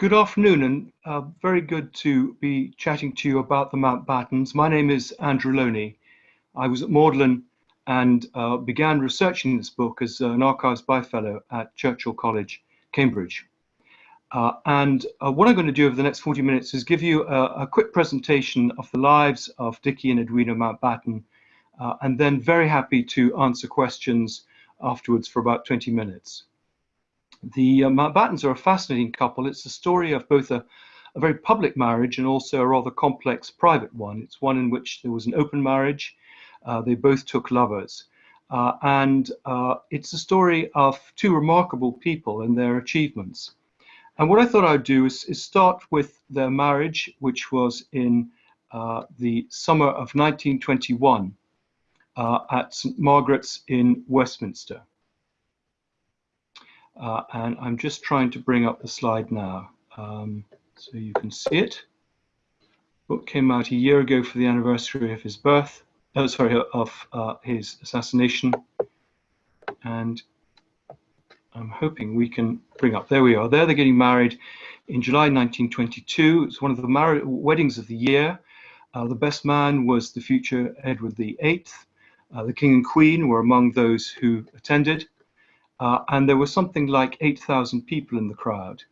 Good afternoon, and uh, very good to be chatting to you about the Mountbattens. My name is Andrew Lownie. I was at Magdalen and uh, began researching this book as an Archives Byfellow at Churchill College, Cambridge. Uh, and uh, what I'm going to do over the next 40 minutes is give you a, a quick presentation of the lives of Dickie and Edwina Mountbatten, uh, and then very happy to answer questions afterwards for about 20 minutes. The uh, Mountbattens are a fascinating couple. It's the story of both a, a, very public marriage and also a rather complex private one. It's one in which there was an open marriage. Uh, they both took lovers. Uh, and uh, it's a story of two remarkable people and their achievements. And what I thought I'd do is, is start with their marriage, which was in uh, the summer of 1921 uh, at St. Margaret's in Westminster. Uh, and I'm just trying to bring up the slide now um, so you can see it. Book came out a year ago for the anniversary of his birth, oh, sorry, of uh, his assassination. And I'm hoping we can bring up, there we are, there they're getting married in July 1922. It's one of the weddings of the year. Uh, the best man was the future Edward VIII. Uh, the king and queen were among those who attended. Uh, and there was something like 8,000 people in the crowd.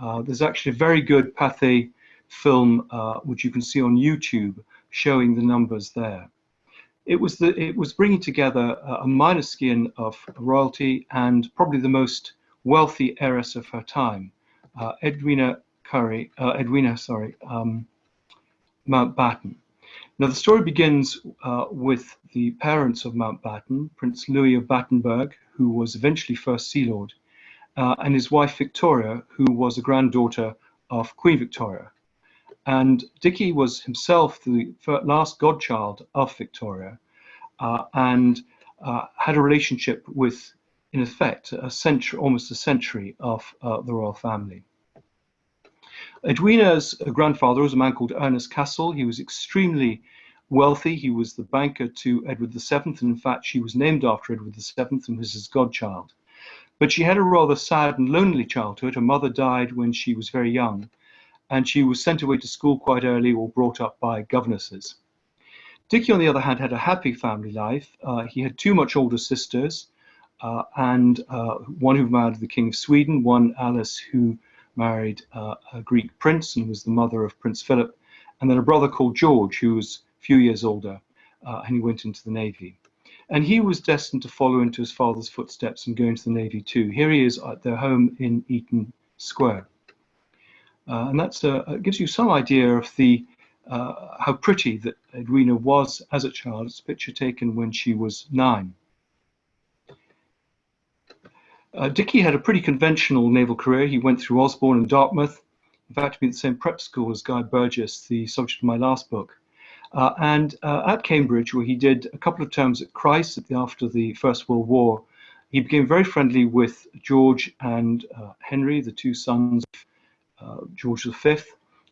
Uh, there's actually a very good Pathé film, uh, which you can see on YouTube, showing the numbers there. It was, the, it was bringing together a minor skin of royalty and probably the most wealthy heiress of her time, uh, Edwina Curry, uh, Edwina, sorry, um, Mountbatten. Now the story begins uh, with the parents of Mountbatten, Prince Louis of Battenberg, who was eventually first Sea Lord, uh, and his wife Victoria, who was a granddaughter of Queen Victoria. And Dickie was himself the last godchild of Victoria uh, and uh, had a relationship with, in effect, a century, almost a century of uh, the royal family. Edwina's grandfather was a man called Ernest Cassel. He was extremely wealthy. He was the banker to Edward VII, and in fact, she was named after Edward VII and was his godchild. But she had a rather sad and lonely childhood. Her mother died when she was very young, and she was sent away to school quite early or brought up by governesses. Dickie, on the other hand, had a happy family life. Uh, he had two much older sisters, uh, and uh, one who married the King of Sweden, one Alice who married uh, a Greek prince and was the mother of Prince Philip, and then a brother called George, who was a few years older, uh, and he went into the Navy. And he was destined to follow into his father's footsteps and go into the Navy too. Here he is at their home in Eaton Square. Uh, and that uh, gives you some idea of the uh, how pretty that Edwina was as a child. It's a picture taken when she was nine. Uh, Dickie had a pretty conventional naval career. He went through Osborne and Dartmouth. In fact, he went to the same prep school as Guy Burgess, the subject of my last book. Uh, and uh, at Cambridge, where he did a couple of terms at Christ after the First World War, he became very friendly with George and uh, Henry, the two sons of uh, George V,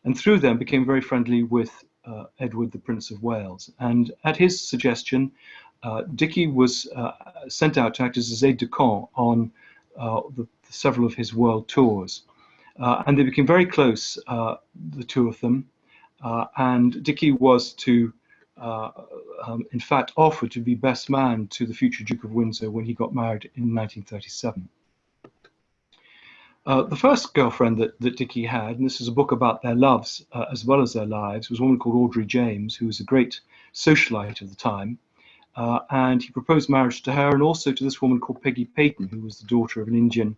and through them became very friendly with uh, Edward, the Prince of Wales. And at his suggestion, uh, Dickie was sent out to act as his aide-de-camp on the, several of his world tours. and they became very close, the two of them. Uh, and Dickie was to, uh, um, in fact, offer to be best man to the future Duke of Windsor when he got married in 1937. Uh, the first girlfriend that, that Dickie had, and this is a book about their loves uh, as well as their lives, was a woman called Audrey James, who was a great socialite of the time. Uh, and he proposed marriage to her and also to this woman called Peggy Peyton, who was the daughter of an Indian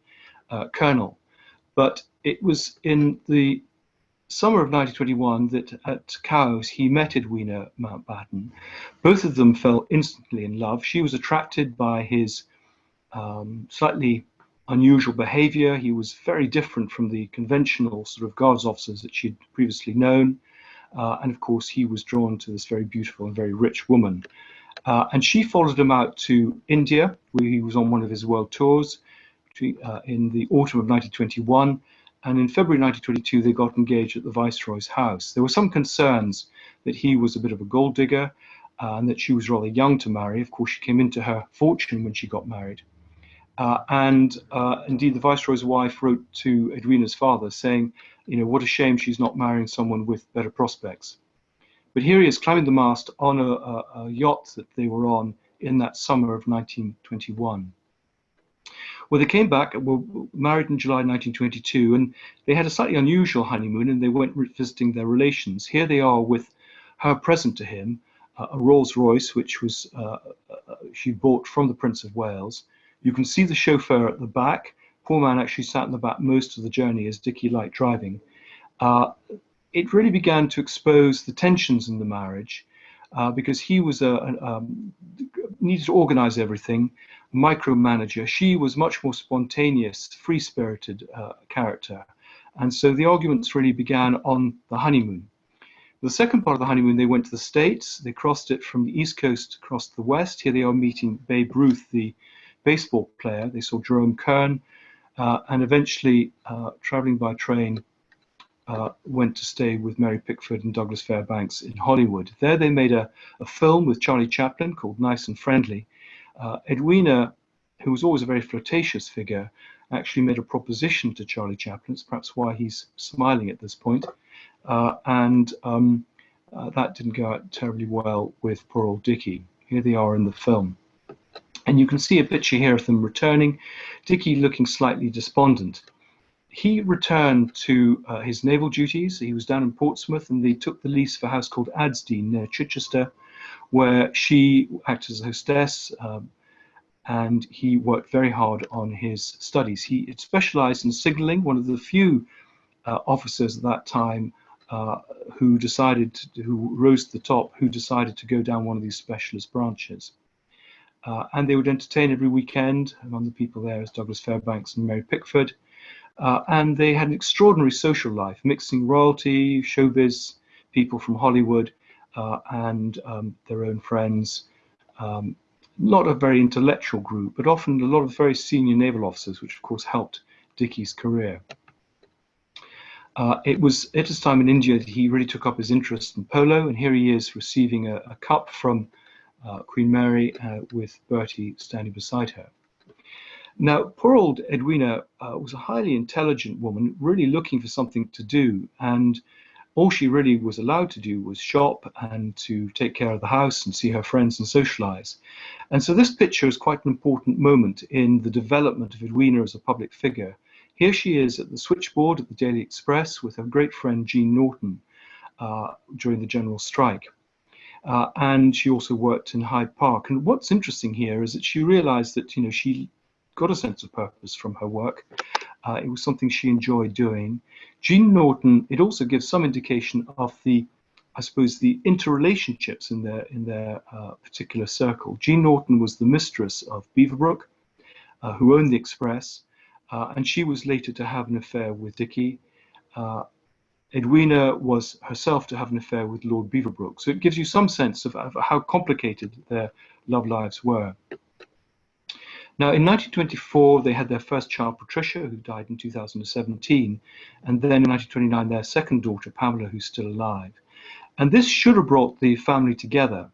uh, colonel. But it was in the summer of 1921 that at Cowes he met Edwina Mountbatten. Both of them fell instantly in love. She was attracted by his um, slightly unusual behavior. He was very different from the conventional sort of guards officers that she'd previously known. Uh, and of course, he was drawn to this very beautiful and very rich woman. Uh, and she followed him out to India, where he was on one of his world tours uh, in the autumn of 1921 and in February 1922 they got engaged at the Viceroy's house. There were some concerns that he was a bit of a gold digger uh, and that she was rather young to marry. Of course, she came into her fortune when she got married. Uh, and uh, indeed, the Viceroy's wife wrote to Edwina's father saying, you know, what a shame she's not marrying someone with better prospects. But here he is climbing the mast on a, a, a yacht that they were on in that summer of 1921. Well, they came back, were married in July 1922, and they had a slightly unusual honeymoon and they went visiting their relations. Here they are with her present to him, uh, a Rolls Royce, which was uh, uh, she bought from the Prince of Wales. You can see the chauffeur at the back. Poor man actually sat in the back most of the journey as Dickie liked driving. It really began to expose the tensions in the marriage uh, because he was a, a um, needed to organize everything micromanager. She was much more spontaneous, free-spirited uh, character. And so the arguments really began on the honeymoon. The second part of the honeymoon, they went to the States. They crossed it from the East Coast across the West. Here they are meeting Babe Ruth, the baseball player. They saw Jerome Kern, uh, and eventually, uh, traveling by train, uh, went to stay with Mary Pickford and Douglas Fairbanks in Hollywood. There they made a, a film with Charlie Chaplin called Nice and Friendly, uh, Edwina, who was always a very flirtatious figure, actually made a proposition to Charlie Chaplin. It's perhaps why he's smiling at this point. Uh, and um, uh, that didn't go out terribly well with poor old Dickie. Here they are in the film. And you can see a picture here of them returning, Dickie looking slightly despondent. He returned to uh, his naval duties. He was down in Portsmouth and they took the lease of a house called Adsdean near Chichester, where she acted as a hostess um, and he worked very hard on his studies. He specialized in signaling, one of the few uh, officers at that time uh, who decided, to, who rose to the top, who decided to go down one of these specialist branches. Uh, and they would entertain every weekend. Among the people there is Douglas Fairbanks and Mary Pickford. Uh, and they had an extraordinary social life, mixing royalty, showbiz, people from Hollywood, uh, and um, their own friends. Um, not a very intellectual group, but often a lot of very senior naval officers, which of course helped Dickie's career. Uh, it was at his time in India that he really took up his interest in polo, and here he is receiving a, a cup from uh, Queen Mary uh, with Bertie standing beside her. Now, poor old Edwina uh, was a highly intelligent woman, really looking for something to do, and all she really was allowed to do was shop and to take care of the house and see her friends and socialize. And so this picture is quite an important moment in the development of Edwina as a public figure. Here she is at the switchboard at the Daily Express with her great friend Jean Norton uh, during the general strike. Uh, and she also worked in Hyde Park. And what's interesting here is that she realized that you know she got a sense of purpose from her work. Uh, it was something she enjoyed doing. Jean Norton, it also gives some indication of the, I suppose, the interrelationships in their in their uh, particular circle. Jean Norton was the mistress of Beaverbrook, uh, who owned the Express, uh, and she was later to have an affair with Dickie. Uh, Edwina was herself to have an affair with Lord Beaverbrook. So it gives you some sense of, of how complicated their love lives were. Now, in 1924, they had their first child, Patricia, who died in 2017, and then in 1929, their second daughter, Pamela, who's still alive. And this should have brought the family together.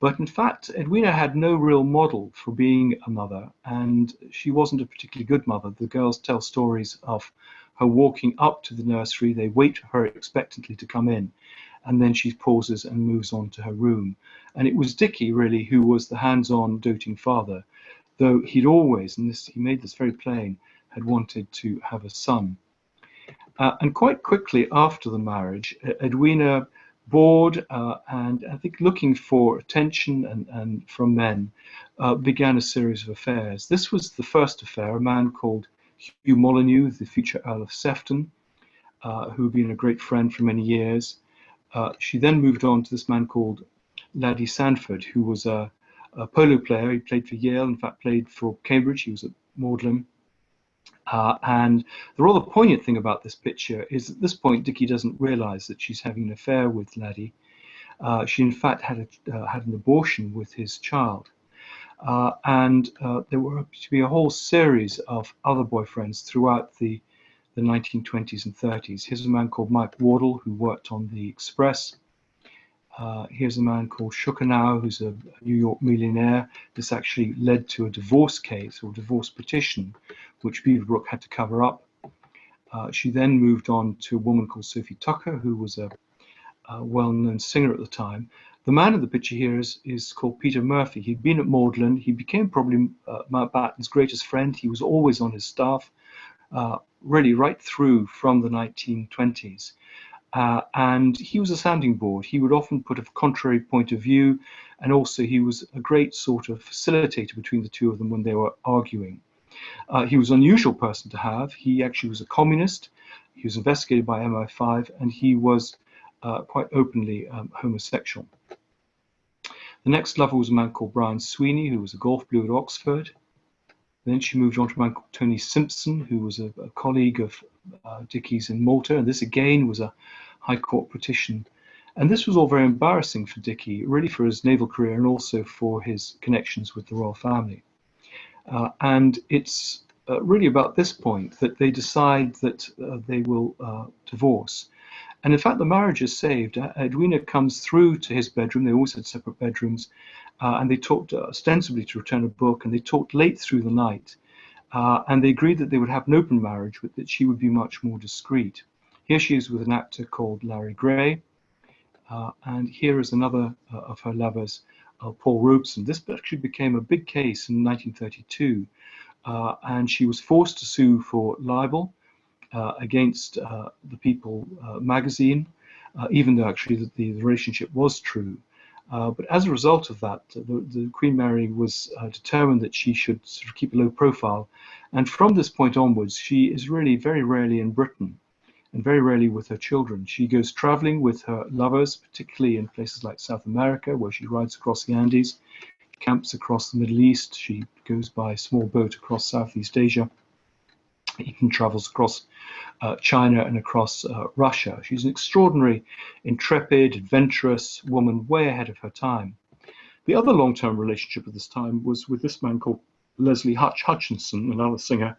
But in fact, Edwina had no real model for being a mother, and she wasn't a particularly good mother. The girls tell stories of her walking up to the nursery, they wait for her expectantly to come in, and then she pauses and moves on to her room. And it was Dickie, really, who was the hands on, doting father though he'd always, and this, he made this very plain, had wanted to have a son. Uh, and quite quickly after the marriage, Edwina, bored uh, and I think looking for attention and, and from men, uh, began a series of affairs. This was the first affair, a man called Hugh Molyneux, the future Earl of Sefton, uh, who had been a great friend for many years. Uh, she then moved on to this man called Laddie Sandford, who was a, a polo player. He played for Yale, in fact, played for Cambridge. He was at Magdalen. Uh, and the rather poignant thing about this picture is at this point, Dickie doesn't realize that she's having an affair with Laddie. Uh, she, in fact, had, a, uh, had an abortion with his child. Uh, and uh, there were to be a whole series of other boyfriends throughout the, the 1920s and 30s. Here's a man called Mike Wardell who worked on the Express. Uh, here's a man called Schukenau, who's a New York millionaire. This actually led to a divorce case or divorce petition, which Beaverbrook had to cover up. Uh, she then moved on to a woman called Sophie Tucker, who was a, a well-known singer at the time. The man in the picture here is, is called Peter Murphy. He'd been at Magdalen. He became probably uh, Mountbatten's greatest friend. He was always on his staff, uh, really right through from the 1920s. Uh, and he was a sounding board. He would often put a contrary point of view, and also he was a great sort of facilitator between the two of them when they were arguing. Uh, he was an unusual person to have. He actually was a communist. He was investigated by MI5, and he was uh, quite openly um, homosexual. The next lover was a man called Brian Sweeney, who was a golf blue at Oxford. Then she moved on to a man called Tony Simpson, who was a, a colleague of uh, Dickie's in Malta, and this again was a High Court petition. And this was all very embarrassing for Dickie, really for his naval career and also for his connections with the royal family. Uh, and it's uh, really about this point that they decide that uh, they will uh, divorce. And in fact, the marriage is saved. Uh, Edwina comes through to his bedroom. They always had separate bedrooms. Uh, and they talked ostensibly to return a book, and they talked late through the night. And they agreed that they would have an open marriage, but that she would be much more discreet. Here she is with an actor called Larry Gray. and here is another of her lovers, uh, Paul Robeson. This actually became a big case in 1932, uh, and she was forced to sue for libel uh, against uh, the People uh, magazine, uh, even though actually the, the, relationship was true. Uh, but as a result of that, the, the Queen Mary was uh, determined that she should sort of keep a low profile, and from this point onwards, she is really very rarely in Britain and very rarely with her children. She goes traveling with her lovers, particularly in places like South America, where she rides across the Andes, camps across the Middle East. She goes by small boat across Southeast Asia, even travels across uh, China and across uh, Russia. She's an extraordinary, intrepid, adventurous woman, way ahead of her time. The other long-term relationship at this time was with this man called Leslie Hutch Hutchinson, another singer,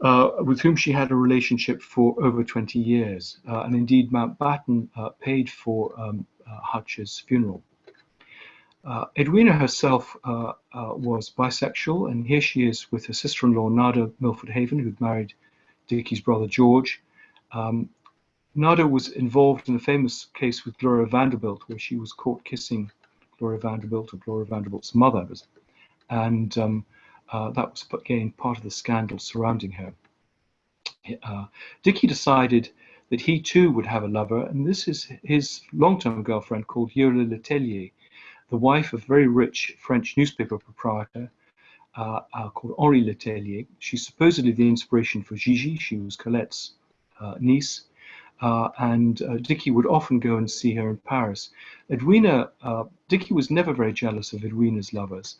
uh, with whom she had a relationship for over 20 years. Uh, and indeed, Mountbatten uh, paid for um, uh, Hutch's funeral. Uh, Edwina herself uh, was bisexual, and here she is with her sister-in-law, Nada Milford Haven, who'd married Dickie's brother George. Um, Nada was involved in a famous case with Gloria Vanderbilt, where she was caught kissing Gloria Vanderbilt, or Gloria Vanderbilt's mother. And um, uh, that was again part of the scandal surrounding her. Uh, Dickie decided that he too would have a lover, and this is his long-term girlfriend called Yola Letellier, the wife of a very rich French newspaper proprietor uh, uh, called Henri Letellier. She's supposedly the inspiration for Gigi. She was Colette's uh, niece. Uh, and uh, Dickie would often go and see her in Paris. Edwina, uh, Dickie was never very jealous of Edwina's lovers.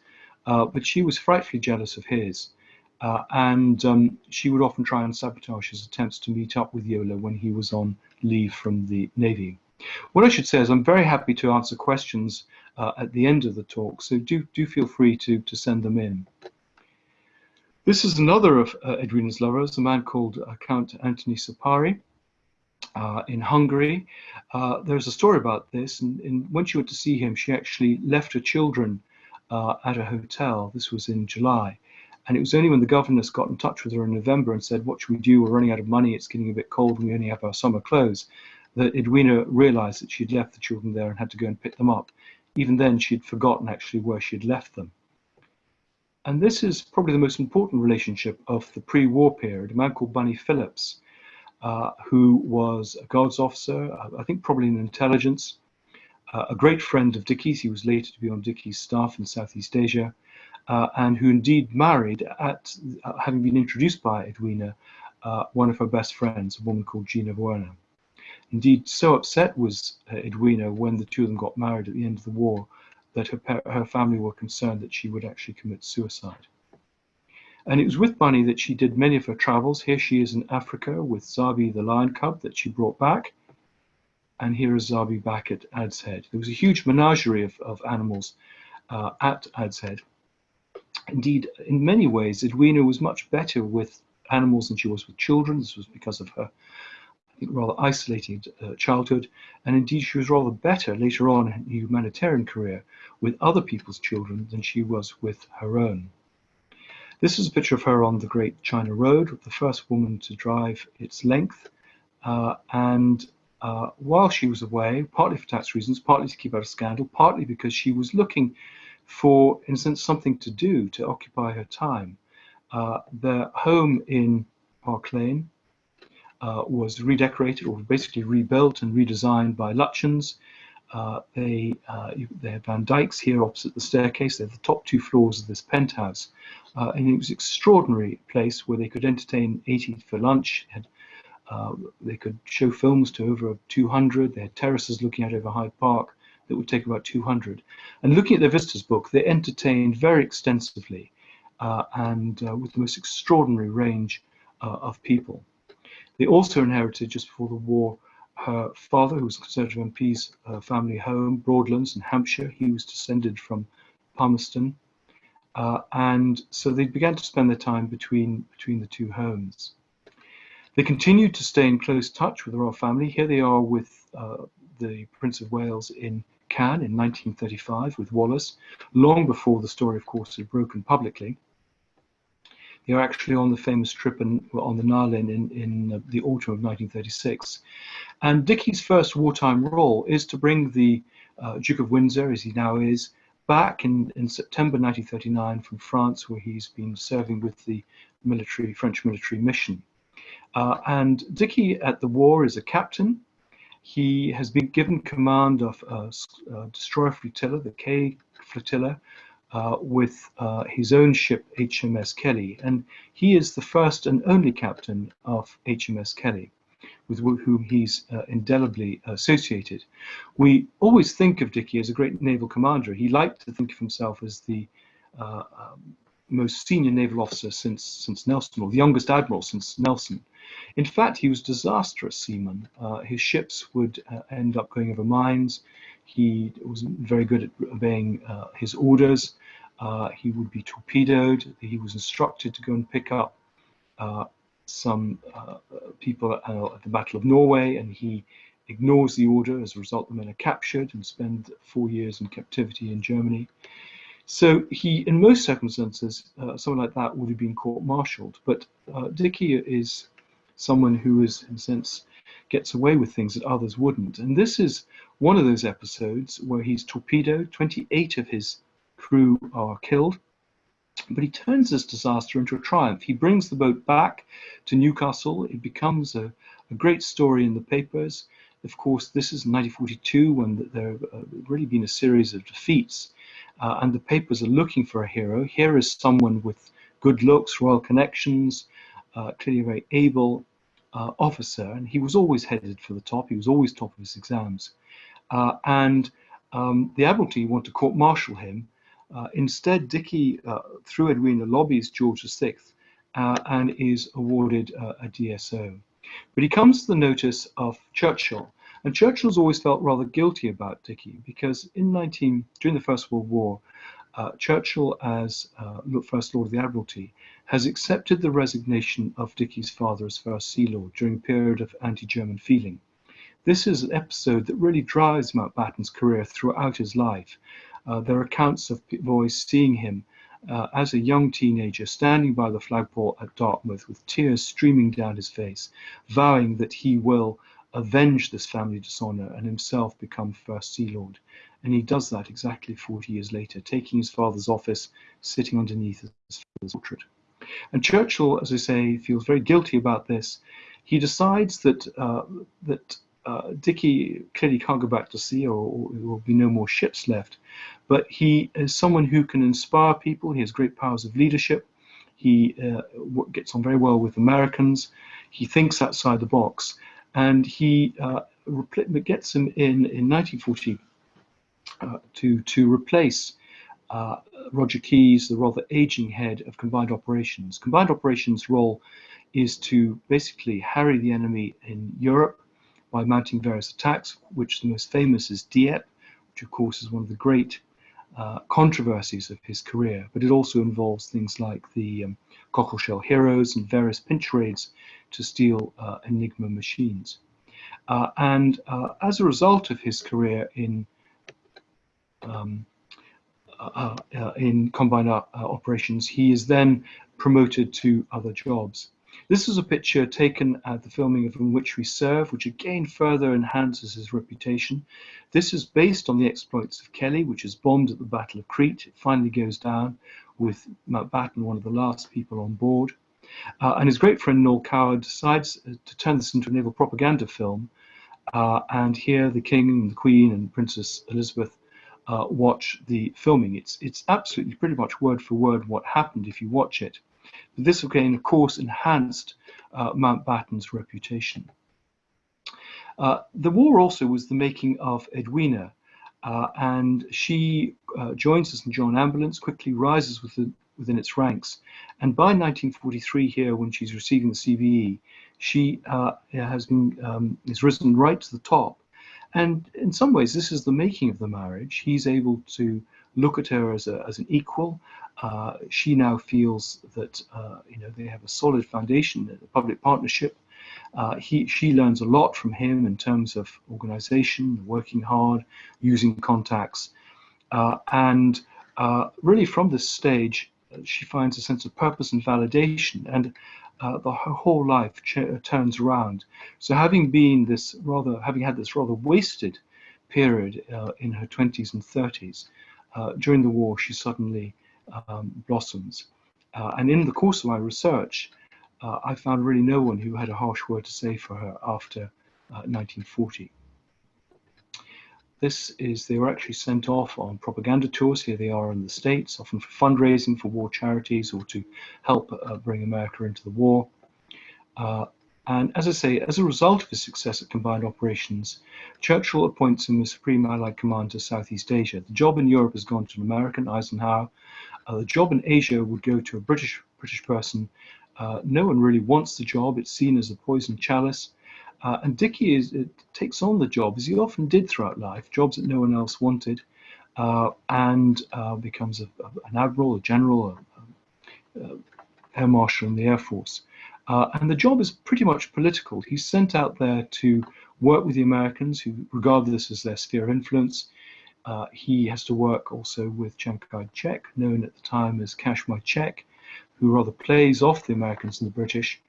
Uh, but she was frightfully jealous of his. And um, she would often try and sabotage his attempts to meet up with Yola when he was on leave from the Navy. What I should say is I'm very happy to answer questions uh, at the end of the talk, so do, do feel free to, to send them in. This is another of uh, Edwina's lovers, a man called uh, Count Antony Szapary. Uh, in Hungary. Uh, there's a story about this, and, and, when she went to see him, she actually left her children uh, at a hotel. This was in July. And it was only when the governess got in touch with her in November and said, What should we do? We're running out of money. It's getting a bit cold. And we only have our summer clothes. That Edwina realized that she'd left the children there and had to go and pick them up. Even then, she'd forgotten actually where she'd left them. And this is probably the most important relationship of the pre war period. A man called Bunny Phillips, uh, who was a guards officer, uh, I think probably in intelligence, uh, a great friend of Dickie's. He was later to be on Dickie's staff in Southeast Asia, uh, and who indeed married, at uh, having been introduced by Edwina, uh, one of her best friends, a woman called Gina Wernher. Indeed, so upset was uh, Edwina when the two of them got married at the end of the war that her, her family were concerned that she would actually commit suicide. And it was with Bunny that she did many of her travels. Here she is in Africa with Zabi the lion cub that she brought back and here is Zabi back at Ad's Head. There was a huge menagerie of, of animals uh, at Ad's Head. Indeed, in many ways, Edwina was much better with animals than she was with children. This was because of her, rather isolated uh, childhood. And indeed, she was rather better later on in her humanitarian career with other people's children than she was with her own. This is a picture of her on the Great China Road, the first woman to drive its length. Uh, and uh, while she was away, partly for tax reasons, partly to keep out of scandal, partly because she was looking for, in a sense, something to do to occupy her time. Uh, their home in Park Lane was redecorated or basically rebuilt and redesigned by Lutyens. Uh, they, uh, they have Van Dyck's here opposite the staircase. They're the top two floors of this penthouse. Uh, and it was an extraordinary place where they could entertain 80 for lunch. Had, uh, they could show films to over 200. They had terraces looking out over Hyde Park that would take about 200. And looking at their visitors book, they entertained very extensively uh, and uh, with the most extraordinary range uh, of people. They also inherited, just before the war, her father, who was a Conservative MP's uh, family home, Broadlands in Hampshire. He was descended from Palmerston. Uh, and so they began to spend their time between, between the two homes. They continued to stay in close touch with the royal family. Here they are with uh, the Prince of Wales in Cannes in 1935 with Wallis, long before the story, of course, had broken publicly. They are actually on the famous trip in, on the Nile in, in the autumn of 1936. And Dickie's first wartime role is to bring the uh, Duke of Windsor, as he now is, back in, in September 1939 from France, where he's been serving with the military French military mission. Uh, and Dickie at the war is a captain. He has been given command of a, a destroyer flotilla, the K flotilla, uh, with uh, his own ship HMS Kelly, and he is the first and only captain of HMS Kelly, with whom he's uh, indelibly associated. We always think of Dickie as a great naval commander. He liked to think of himself as the uh, um, most senior naval officer since since Nelson, or the youngest admiral since Nelson. In fact, he was a disastrous seaman. Uh, his ships would uh, end up going over mines. He wasn't very good at obeying uh, his orders. Uh, he would be torpedoed. He was instructed to go and pick up uh, some uh, people at the Battle of Norway, and he ignores the order. As a result, the men are captured and spend four years in captivity in Germany. So he, in most circumstances, uh, someone like that would have been court-martialed. But uh, Dickie is someone who is, in a sense, gets away with things that others wouldn't. And this is one of those episodes where he's torpedoed. 28 of his crew are killed. But he turns this disaster into a triumph. He brings the boat back to Newcastle. It becomes a, a great story in the papers. Of course, this is 1942 when there have uh, really been a series of defeats, uh, and the papers are looking for a hero. Here is someone with good looks, royal connections, uh, clearly a very able uh, officer, and he was always headed for the top. He was always top of his exams. Uh, and um, the Admiralty want to court-martial him. Uh, instead, Dickie, uh, through Edwina, lobbies George VI uh, and is awarded uh, a DSO. But he comes to the notice of Churchill, and Churchill's always felt rather guilty about Dickie because in 19 during the First World War, uh, Churchill, as uh, First Lord of the Admiralty, has accepted the resignation of Dickie's father as First Sea Lord during a period of anti-German feeling. This is an episode that really drives Mountbatten's career throughout his life. Uh, there are accounts of boys seeing him uh, as a young teenager standing by the flagpole at Dartmouth with tears streaming down his face, vowing that he will avenge this family dishonor and himself become First Sea Lord. And he does that exactly 40 years later, taking his father's office, sitting underneath his father's portrait. And Churchill, as I say, feels very guilty about this. He decides that uh, that uh, clearly can't go back to sea, or, or, there will be no more ships left. But he is someone who can inspire people. He has great powers of leadership. He uh, gets on very well with Americans. He thinks outside the box, and he uh, gets him in in 1940 uh, to to replace uh, Roger Keyes, the rather aging head of combined operations. Combined operations role is to basically harry the enemy in Europe by mounting various attacks, which the most famous is Dieppe, which of course is one of the great uh, controversies of his career, but it also involves things like the um, Cockleshell Heroes and various pinch raids to steal uh, Enigma machines. Uh, and uh, as a result of his career in um, uh, uh, in combined operations, he is then promoted to other jobs. This is a picture taken at the filming of In Which We Serve, which again further enhances his reputation. This is based on the exploits of Kelly, which is bombed at the Battle of Crete. It finally goes down with Mountbatten, one of the last people on board. Uh, and his great friend Noel Coward decides uh, to turn this into a naval propaganda film. Uh, and here the King and the Queen and Princess Elizabeth uh, watch the filming. It's, it's absolutely pretty much word for word what happened if you watch it. This again, of course, enhanced uh, Mountbatten's reputation. Uh, the war also was the making of Edwina, uh, and she uh, joins the St. John Ambulance, quickly rises within, within its ranks. And by 1943 here, when she's receiving the CBE, she uh, has been, um, is risen right to the top. And in some ways, this is the making of the marriage. He's able to look at her as, a, as an equal, uh, she now feels that uh, you know they have a solid foundation, a public partnership. Uh, he, she learns a lot from him in terms of organization, working hard, using contacts, uh, and uh, really from this stage, she finds a sense of purpose and validation, and the her whole life turns around. So having been this rather, having had this rather wasted period in her 20s and 30s, during the war, she suddenly um, blossoms. Uh, and in the course of my research, uh, I found really no one who had a harsh word to say for her after 1940. Uh, this is, they were actually sent off on propaganda tours. Here they are in the States, often for fundraising for war charities or to help uh, bring America into the war. Uh, and as I say, as a result of his success at combined operations, Churchill appoints him as Supreme Allied Commander Southeast Asia. The job in Europe has gone to an American, Eisenhower, uh, the job in Asia would go to a British British person. Uh, no one really wants the job. It's seen as a poison chalice. Uh, and Dickie is, takes on the job, as he often did throughout life, jobs that no one else wanted, uh, and uh, becomes a, a, an admiral, a general, a, a, air marshal in the Air Force. Uh, and the job is pretty much political. He's sent out there to work with the Americans, who regard this as their sphere of influence. Uh, he has to work also with Chiang Kai-shek, known at the time as Cash My Check, who rather plays off the Americans and the British,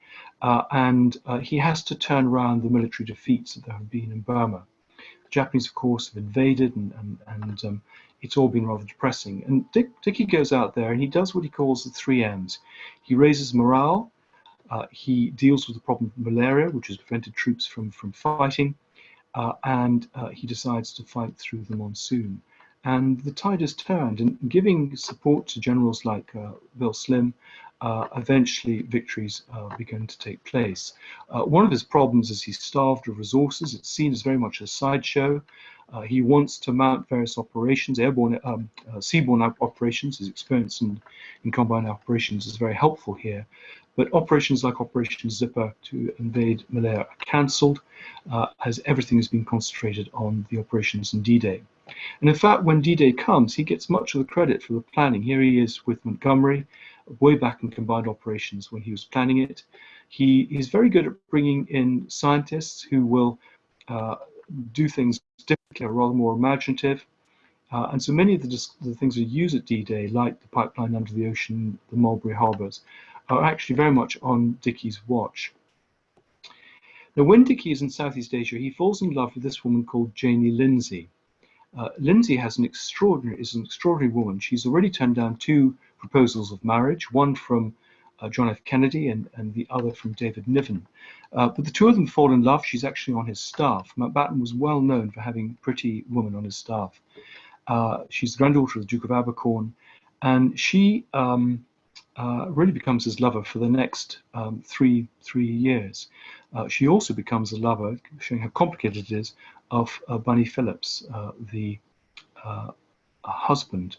uh, and uh, he has to turn around the military defeats that there have been in Burma. The Japanese, of course, have invaded, and, and, and um, it's all been rather depressing. And Dick, Dickie goes out there and he does what he calls the three M's. He raises morale, uh, he deals with the problem of malaria, which has prevented troops from, from fighting, uh, and uh, he decides to fight through the monsoon. And the tide has turned, and giving support to generals like uh, Bill Slim, uh, eventually victories uh, began to take place. Uh, one of his problems is he's starved of resources. It's seen as very much a sideshow. he wants to mount various operations, airborne, um, seaborne operations. His experience in, in combined operations is very helpful here. But operations like Operation Zipper to invade Malaya are cancelled uh, as everything has been concentrated on the operations in D-Day. And in fact, when D-Day comes, he gets much of the credit for the planning. Here he is with Montgomery, way back in combined operations when he was planning it. He is very good at bringing in scientists who will uh, do things differently, rather more imaginative. Uh, and so many of the, the things we use at D-Day, like the pipeline under the ocean, the Mulberry Harbours, are actually very much on Dickie's watch. Now, when Dickie is in Southeast Asia, he falls in love with this woman called Janie Lindsay. Uh, Lindsay has an extraordinary is an extraordinary woman. She's already turned down two proposals of marriage, one from uh, John F. Kennedy and, and the other from David Niven. Uh, but the two of them fall in love. She's actually on his staff. Mountbatten was well known for having pretty women on his staff. Uh, she's the granddaughter of the Duke of Abercorn, and she um, uh, really becomes his lover for the next um, three three years. She also becomes a lover, showing how complicated it is, of uh, Bunny Phillips, uh, the uh, husband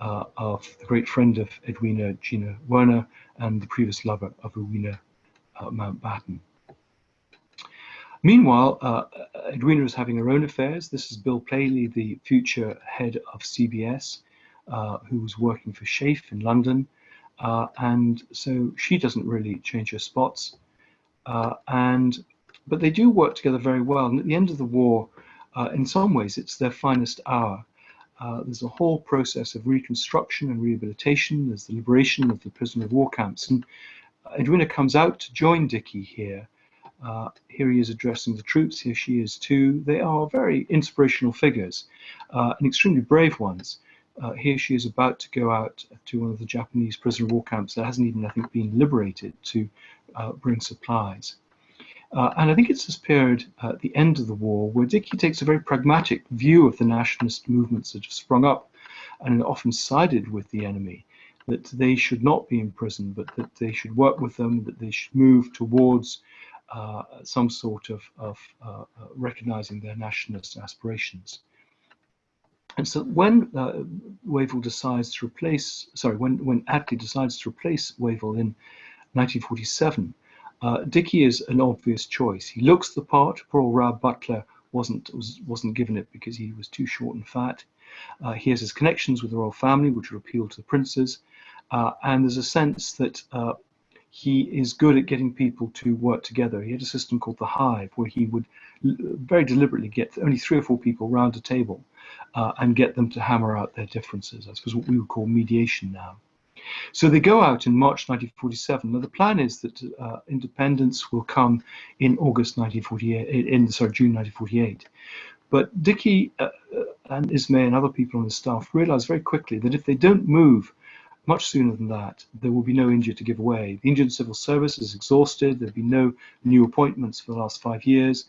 uh, of the great friend of Edwina Gina Wernher and the previous lover of Rowena Mountbatten. Meanwhile, Edwina is having her own affairs. This is Bill Paley, the future head of CBS, who was working for SHAEF in London. Uh, and so she doesn't really change her spots. Uh, and but they do work together very well. And at the end of the war, uh, in some ways, it's their finest hour. uh, there's a whole process of reconstruction and rehabilitation. There's the liberation of the prisoner of war camps. And Edwina comes out to join Dickie here. Uh, here he is addressing the troops. Here she is too. They are very inspirational figures uh, and extremely brave ones. Uh, here she is about to go out to one of the Japanese prisoner of war camps that hasn't even, I think, been liberated to uh, bring supplies. Uh, and I think it's this period at the end of the war where Dickie takes a very pragmatic view of the nationalist movements that have sprung up and often sided with the enemy, that they should not be imprisoned, but that they should work with them, that they should move towards uh, some sort of, of uh, uh recognizing their nationalist aspirations. And so when uh, Wavell decides to replace, sorry, when, when Attlee decides to replace Wavell in 1947, uh, is an obvious choice. He looks the part. Poor Rab Butler wasn't was, wasn't given it because he was too short and fat. Uh, he has his connections with the royal family, which would appeal to the princes, uh, and there's a sense that uh, he is good at getting people to work together. He had a system called the Hive, where he would very deliberately get only three or four people round a table uh, and get them to hammer out their differences. I suppose what we would call mediation now. So they go out in March 1947. Now the plan is that uh, independence will come in August 1948, in sorry June 1948. But Dickie uh, uh, and Ismay and other people on the staff realize very quickly that if they don't move much sooner than that, there will be no India to give away. The Indian civil service is exhausted. There'll be no new appointments for the last five years.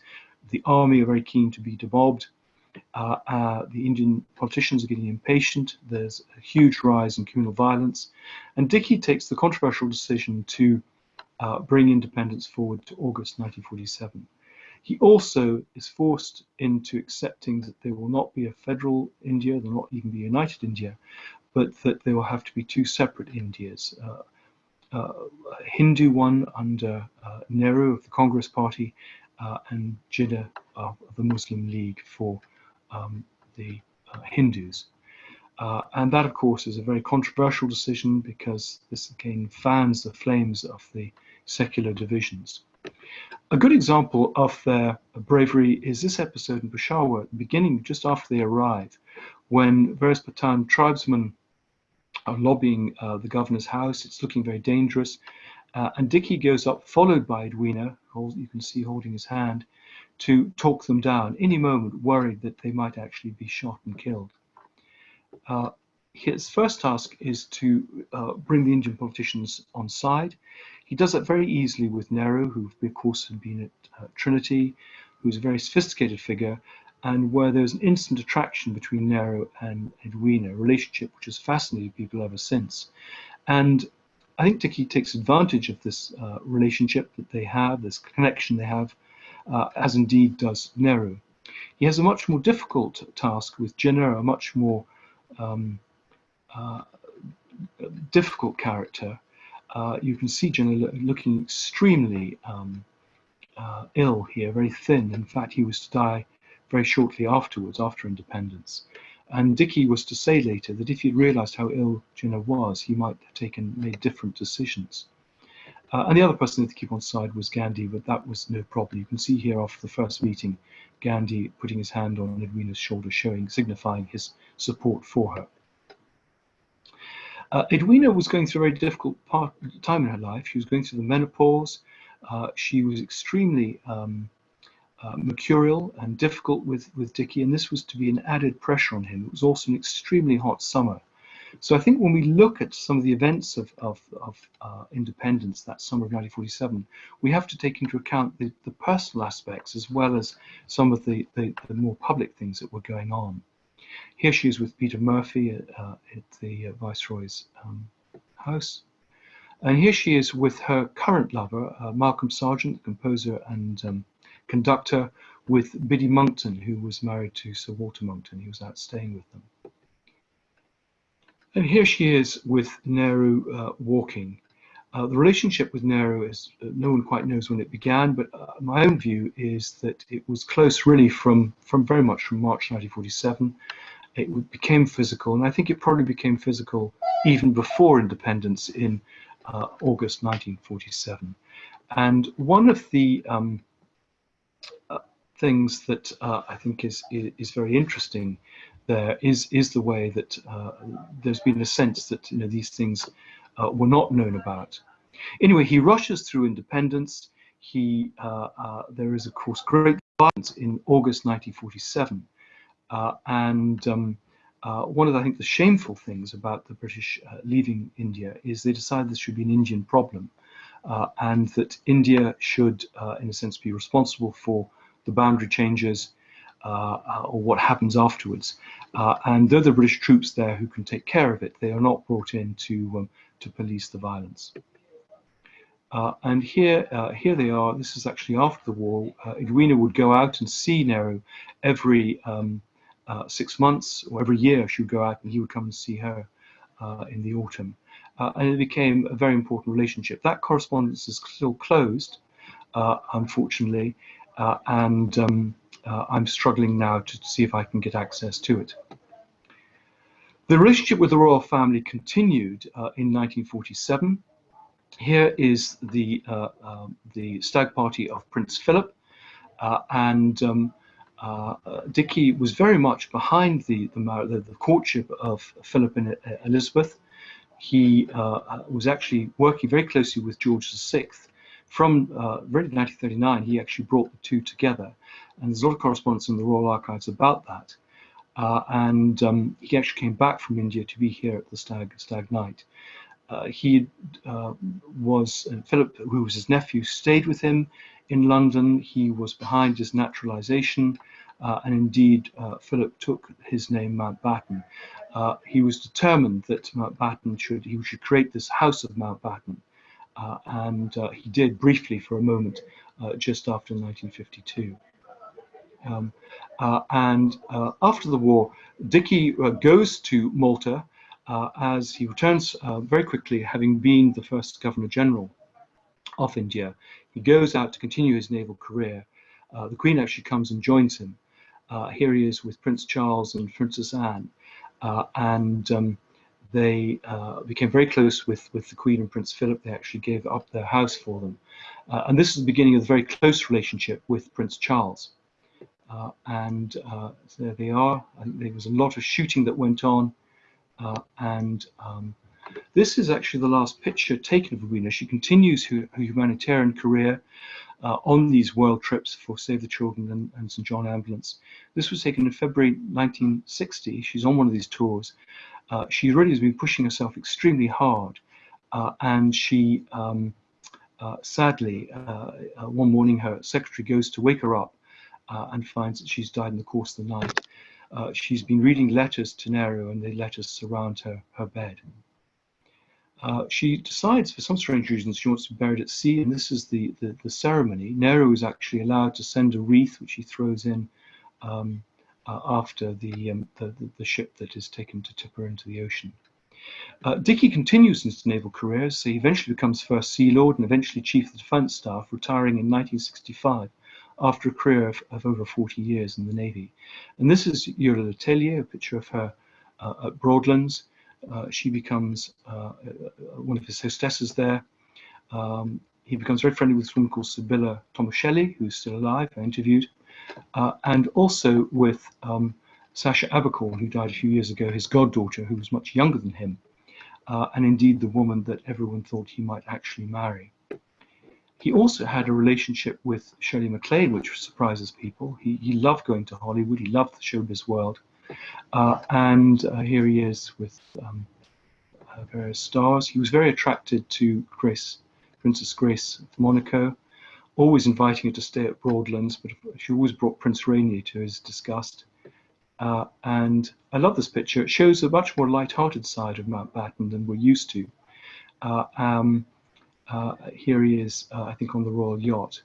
The army are very keen to be demobbed. Uh, uh, the Indian politicians are getting impatient. There's a huge rise in communal violence. And Dickie takes the controversial decision to uh, bring independence forward to August 1947. He also is forced into accepting that there will not be a federal India, there will not even be a united India, but that there will have to be two separate Indias. Uh, uh, a Hindu one under uh, Nehru of the Congress Party and Jinnah of the Muslim League for um, the uh, Hindus. Uh, and that, of course, is a very controversial decision because this again fans the flames of the secular divisions. A good example of their bravery is this episode in Peshawar, beginning, just after they arrive, when various Pathan tribesmen are lobbying uh, the governor's house. It's looking very dangerous. Uh, and Dickie goes up, followed by Edwina, you can see holding his hand, to talk them down, any moment worried that they might actually be shot and killed. Uh, his first task is to uh, bring the Indian politicians on side. He does that very easily with Nehru, who of course had been at uh, Trinity, who's a very sophisticated figure, and where there's an instant attraction between Nehru and Edwina, a relationship which has fascinated people ever since. And I think Dickie takes advantage of this uh, relationship that they have, this connection they have, uh, as indeed does Nehru. He has a much more difficult task with Jinnah, a much more um, uh, difficult character. Uh, you can see Jinnah looking extremely um, uh, ill here, very thin. In fact, he was to die very shortly afterwards, after independence. And Dickie was to say later that if he'd realized how ill Jinnah was, he might have taken made different decisions. Uh, and the other person to keep on side was Gandhi, but that was no problem. You can see here after the first meeting, Gandhi putting his hand on Edwina's shoulder, showing, signifying his support for her. Uh, Edwina was going through a very difficult part, time in her life. She was going through the menopause. Uh, she was extremely um, uh, mercurial and difficult with, with Dickie, and this was to be an added pressure on him. It was also an extremely hot summer. So I think when we look at some of the events of, of, of uh, independence that summer of 1947, we have to take into account the, the personal aspects as well as some of the, the, the, more public things that were going on. Here she is with Peter Murphy at, uh, at the uh, Viceroy's um, house. And here she is with her current lover, uh, Malcolm Sargent, the composer and um, conductor, with Biddy Monckton, who was married to Sir Walter Monckton. He was out staying with them. And here she is with Nehru uh, walking. Uh, the relationship with Nehru is uh, no one quite knows when it began, but uh, my own view is that it was close really from, from very much from March 1947. It became physical, and I think it probably became physical even before independence in uh, August 1947. And one of the um, uh, things that I think is, is very interesting there is is the way that uh, there's been a sense that you know these things uh, were not known about. Anyway, he rushes through independence. He uh, uh there is of course great violence in August 1947, uh, and um, uh, one of the, I think the shameful things about the British leaving India is they decided this should be an Indian problem, and that India should, in a sense, be responsible for the boundary changes or what happens afterwards. Uh, and they're the British troops there who can take care of it. They are not brought in to, um, to police the violence. Uh, and here, uh, here they are. This is actually after the war. Uh, Edwina would go out and see Nehru every um, six months or every year. She would go out and he would come and see her in the autumn. and it became a very important relationship. That correspondence is still closed, unfortunately, and um, uh, I'm struggling now to see if I can get access to it. The relationship with the royal family continued uh, in 1947. Here is the, uh, um, the stag party of Prince Philip, uh, and um, uh, Dickie was very much behind the, the, the courtship of Philip and Elizabeth. He uh, was actually working very closely with George VI. From uh, really 1939, he actually brought the two together and there's a lot of correspondence in the Royal Archives about that. Uh, and um, he actually came back from India to be here at the Stag, Stag Night. Uh, he uh, was, uh, Philip, who was his nephew, stayed with him in London. He was behind his naturalization, uh, and indeed, Philip took his name Mountbatten. he was determined that Mountbatten should, he should create this House of Mountbatten, and he did briefly for a moment just after 1952. Um, uh, and uh, after the war, Dickie uh, goes to Malta uh, as he returns uh, very quickly, having been the first Governor General of India. He goes out to continue his naval career. the Queen actually comes and joins him. here he is with Prince Charles and Princess Anne. and um, they uh, became very close with, with the Queen and Prince Philip. They actually gave up their house for them. Uh, and this is the beginning of a very close relationship with Prince Charles. Uh, and uh, there they are. there was a lot of shooting that went on. Uh, and um, this is actually the last picture taken of Edwina. She continues her, her humanitarian career on these world trips for Save the Children and, and, St. John Ambulance. This was taken in February 1960. She's on one of these tours. Uh, she really has been pushing herself extremely hard. Uh, and she, um, sadly, one morning her secretary goes to wake her up uh, and finds that she's died in the course of the night. Uh, she's been reading letters to Nehru and the letters surround her, her bed. Uh, she decides, for some strange reason, she wants to be buried at sea, and this is the, the, the ceremony. Nehru is actually allowed to send a wreath, which he throws in um, uh, after the, um, the, the, ship that is taken to tip her into the ocean. Uh, Dickie continues his naval career, so he eventually becomes First Sea Lord and eventually Chief of the Defence Staff, retiring in 1965 after a career of, of, over 40 years in the Navy. And this is Yola Letellier, a picture of her uh, at Broadlands. Uh, she becomes uh, uh, one of his hostesses there. Um, he becomes very friendly with a woman called Sibylla Tomaselli, who's still alive, I interviewed, and also with um, Sasha Abercorn, who died a few years ago, his goddaughter, who was much younger than him, and indeed the woman that everyone thought he might actually marry. He also had a relationship with Shirley MacLaine, which surprises people. He, he loved going to Hollywood. He loved the showbiz world. Uh, and uh, here he is with um, uh, various stars. He was very attracted to Grace, Princess Grace of Monaco, always inviting her to stay at Broadlands, but she always brought Prince Rainier to his disgust. Uh, and I love this picture. It shows a much more light-hearted side of Mountbatten than we're used to. Uh, um, uh, here he is, I think, on the Royal Yacht.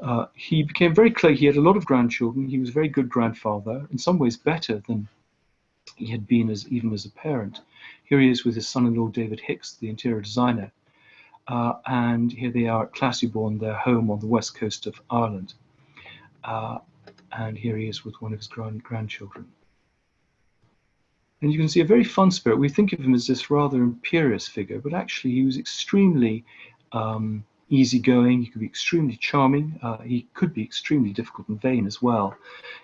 Uh, he became very clear. He had a lot of grandchildren. He was a very good grandfather, in some ways better than he had been as even as a parent. Here he is with his son-in-law David Hicks, the interior designer, uh, and here they are at Classiebawn, their home on the west coast of Ireland. Uh, and here he is with one of his grand grandchildren. And you can see a very fun spirit. We think of him as this rather imperious figure, but actually he was extremely um, easygoing, he could be extremely charming, uh, he could be extremely difficult and vain as well.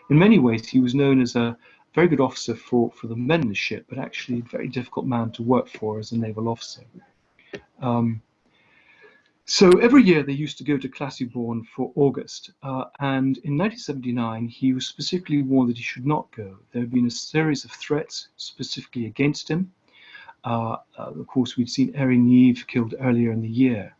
In many ways, he was known as a, very good officer for, for the men in the ship, but actually a very difficult man to work for as a naval officer. Um, so every year they used to go to Classiebawn for August, uh, and in 1979 he was specifically warned that he should not go. There had been a series of threats specifically against him. Uh, uh, of course, we'd seen Airey Neave killed earlier in the year.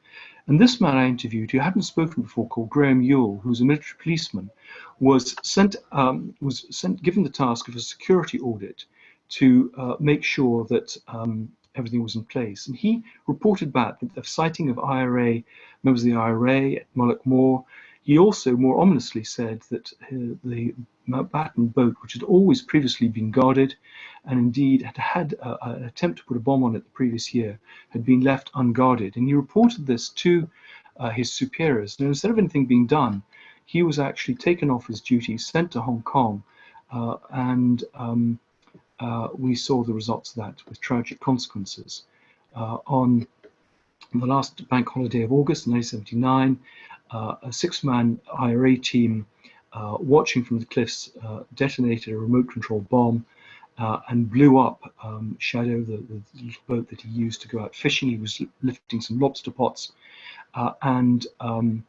And this man I interviewed, who hadn't spoken before, called Graham Yule, who was a military policeman, was sent um, was sent given the task of a security audit to uh, make sure that um, everything was in place. And he reported back that the sighting of IRA, members of the IRA at Mullaghmore. Moor. He also more ominously said that uh, the Mountbatten boat, which had always previously been guarded, and indeed had had an attempt to put a bomb on it the previous year, had been left unguarded. And he reported this to uh, his superiors. Now, instead of anything being done, he was actually taken off his duty, sent to Hong Kong, uh, and um, uh, we saw the results of that with tragic consequences. Uh, on the last bank holiday of August 1979, uh, a six-man IRA team uh, watching from the cliffs uh, detonated a remote control bomb uh, and blew up um, Shadow, the, the, boat that he used to go out fishing. He was lifting some lobster pots and um,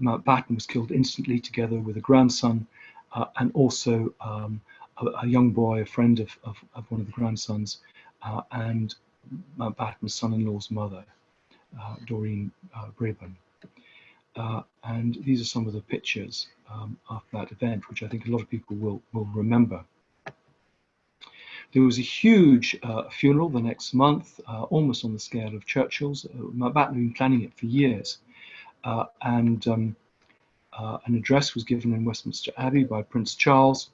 Mountbatten was killed instantly together with a grandson and also um, a, a, young boy, a friend of, of, of one of the grandsons, uh, and Mountbatten's son-in-law's mother, uh, Doreen uh, Brabourne. Uh, and these are some of the pictures um, of that event, which I think a lot of people will, will remember. There was a huge uh, funeral the next month, uh, almost on the scale of Churchill's. Uh, Mountbatten had been planning it for years. and um, an address was given in Westminster Abbey by Prince Charles,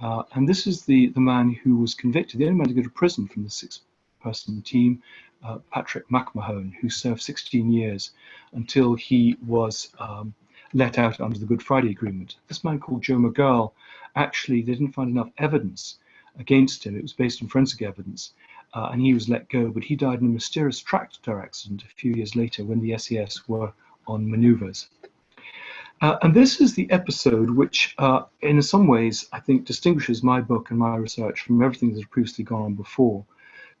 uh, and this is the, the man who was convicted, the only man to go to prison from the six-person team, uh, Patrick McMahon, who served 16 years until he was um, let out under the Good Friday Agreement. This man called Joe McGirl, actually, they didn't find enough evidence against him. It was based on forensic evidence, uh, and he was let go. But he died in a mysterious tractor accident a few years later when the SES were on manoeuvres. Uh, and this is the episode which, uh, in some ways, I think distinguishes my book and my research from everything that had previously gone on before.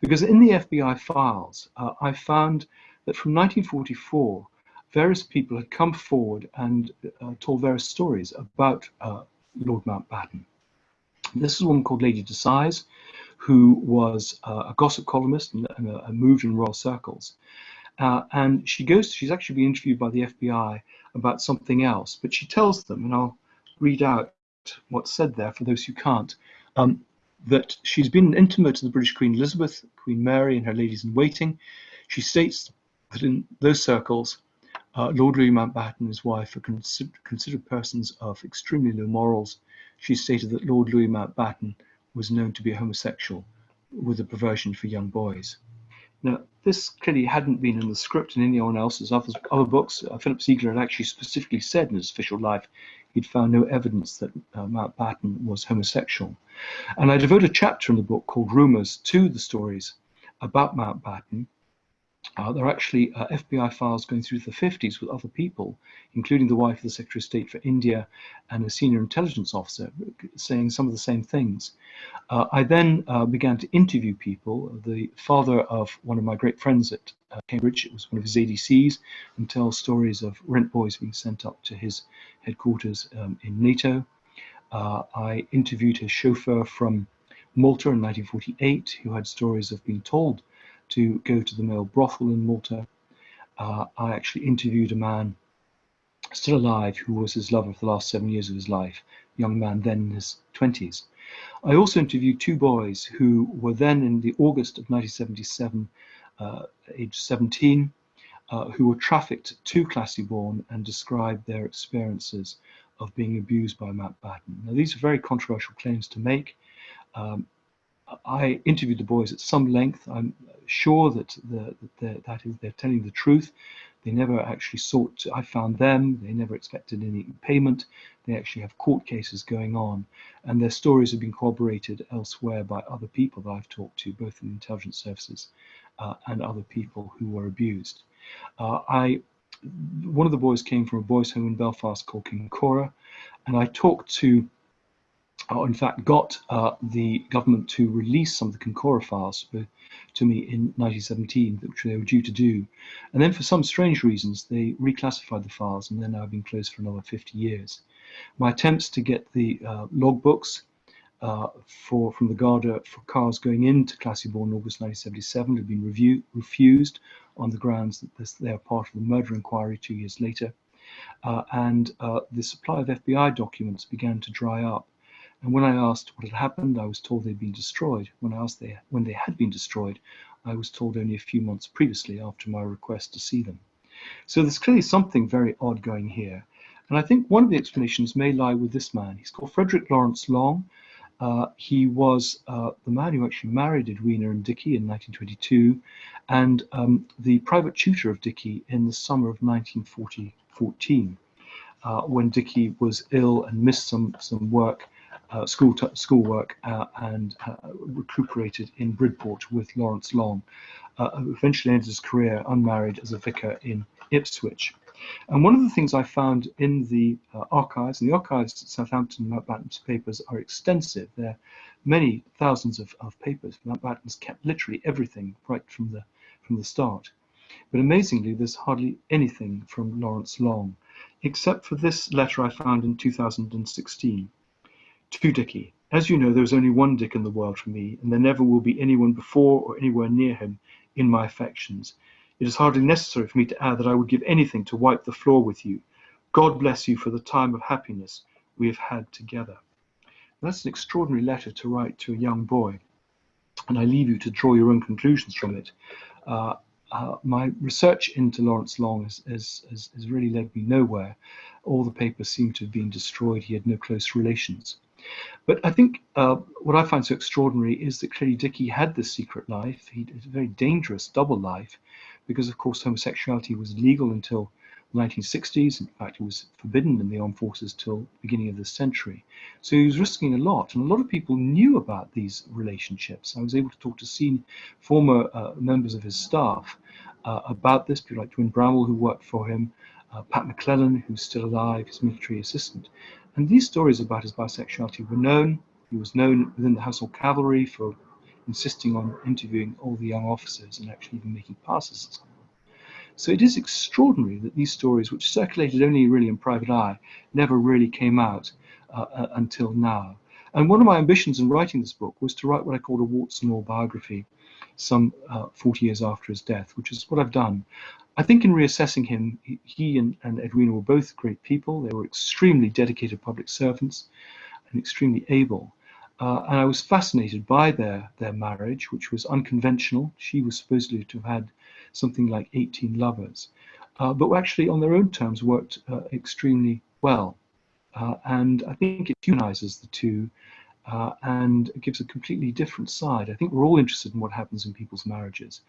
Because in the FBI files, uh, I found that from 1944, various people had come forward and uh, told various stories about uh, Lord Mountbatten. This is a woman called Lady Decies, who was uh, a gossip columnist and, and moved in royal circles. and she goes, she's actually been interviewed by the FBI about something else. But she tells them, and I'll read out what's said there for those who can't, um, that she's been intimate to the British Queen Elizabeth, Queen Mary, and her ladies in waiting. She states that in those circles, uh, Lord Louis Mountbatten and his wife are consider considered persons of extremely low morals. She stated that Lord Louis Mountbatten was known to be a homosexual with a perversion for young boys. Now, this clearly hadn't been in the script in anyone else's other, other books. Uh, Philip Ziegler had actually specifically said in his official life he'd found no evidence that uh, Mountbatten was homosexual. And I devote a chapter in the book called Rumours to the stories about Mountbatten uh, there are actually uh, FBI files going through the 50s with other people, including the wife of the Secretary of State for India and a senior intelligence officer, saying some of the same things. Uh, I then uh, began to interview people. The father of one of my great friends at uh, Cambridge, it was one of his ADCs, and tell stories of rent boys being sent up to his headquarters um, in NATO. Uh, I interviewed his chauffeur from Malta in 1948, who had stories of being told to go to the male brothel in Malta. Uh, I actually interviewed a man still alive who was his lover for the last seven years of his life, young man then in his 20s. I also interviewed two boys who were then in the August of 1977, uh, age 17, uh, who were trafficked to Classiebawn and described their experiences of being abused by Mountbatten. Now, these are very controversial claims to make. Um, I interviewed the boys at some length. I'm sure that the, the, that is they're telling the truth. They never actually sought. To, I found them. They never expected any payment. They actually have court cases going on, and their stories have been corroborated elsewhere by other people that I've talked to, both in the intelligence services uh, and other people who were abused. Uh, I one of the boys came from a boys' home in Belfast called Kincora, and I talked to or in fact got uh, the government to release some of the Kincora files to me in 1917, which they were due to do. And then for some strange reasons, they reclassified the files and they're now being closed for another 50 years. My attempts to get the uh, logbooks uh, for from the Garda for cars going into Classiebawn in August 1977 have been review, refused on the grounds that this, they are part of the murder inquiry two years later. Uh, and uh, the supply of FBI documents began to dry up. And when I asked what had happened, I was told they'd been destroyed. When I asked they, when they had been destroyed, I was told only a few months previously after my request to see them. So there's clearly something very odd going here. And I think one of the explanations may lie with this man. He's called Frederick Lawrence Long. Uh, he was uh, the man who actually married Edwina and Dickie in 1922 and um, the private tutor of Dickie in the summer of 1914 uh, when Dickie was ill and missed some, some work school schoolwork uh, and uh, recuperated in Bridport with Lawrence Long. Uh, eventually ended his career unmarried as a vicar in Ipswich. And one of the things I found in the uh, archives, and the archives at Southampton Mountbatten's papers are extensive. There are many thousands of, of papers. Mountbatten's kept literally everything right from the from the start. But amazingly, there's hardly anything from Lawrence Long, except for this letter I found in 2016 to Dickie. As you know, there is only one Dick in the world for me, and there never will be anyone before or anywhere near him in my affections. It is hardly necessary for me to add that I would give anything to wipe the floor with you. God bless you for the time of happiness we have had together. That's an extraordinary letter to write to a young boy, and I leave you to draw your own conclusions from it. Uh, uh, my research into Lawrence Long has, has, has, has, really led me nowhere. All the papers seem to have been destroyed. He had no close relations. But I think uh, what I find so extraordinary is that clearly Dickie had this secret life. He had a very dangerous double life because, of course, homosexuality was legal until the 1960s. In fact, it was forbidden in the armed forces till the beginning of this century. So he was risking a lot, and a lot of people knew about these relationships. I was able to talk to senior, former uh, members of his staff uh, about this, people like Dwin Bramall, who worked for him, uh, Pat McClellan, who's still alive, his military assistant. And these stories about his bisexuality were known. He was known within the Household Cavalry for insisting on interviewing all the young officers and actually even making passes So it is extraordinary that these stories, which circulated only really in private eye, never really came out uh, uh, until now. And one of my ambitions in writing this book was to write what I called a warts and all biography some uh, 40 years after his death, which is what I've done. I think in reassessing him, he and, and Edwina were both great people. They were extremely dedicated public servants and extremely able. Uh, and I was fascinated by their, their marriage, which was unconventional. She was supposedly to have had something like 18 lovers, uh, but actually on their own terms worked uh, extremely well. Uh, and I think it humanizes the two uh, and it gives a completely different side. I think we're all interested in what happens in people's marriages,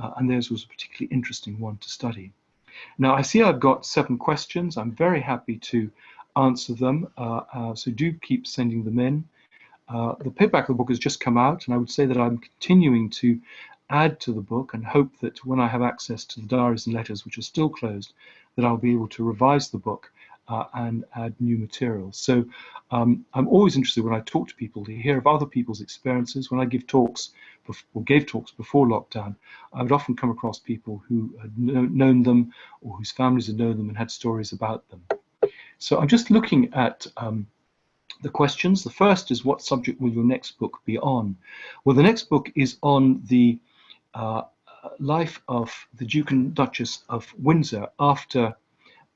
uh, and theirs was a particularly interesting one to study. Now, I see I've got seven questions. I'm very happy to answer them, uh, uh so do keep sending them in. Uh, the paperback of the book has just come out, and I would say that I'm continuing to add to the book and hope that when I have access to the diaries and letters, which are still closed, that I'll be able to revise the book uh, and add new materials. So um, I'm always interested when I talk to people to hear of other people's experiences. When I give talks or gave talks before lockdown, I would often come across people who had known them or whose families had known them and had stories about them. So I'm just looking at um, the questions. The first is what subject will your next book be on? Well, the next book is on the uh, life of the Duke and Duchess of Windsor after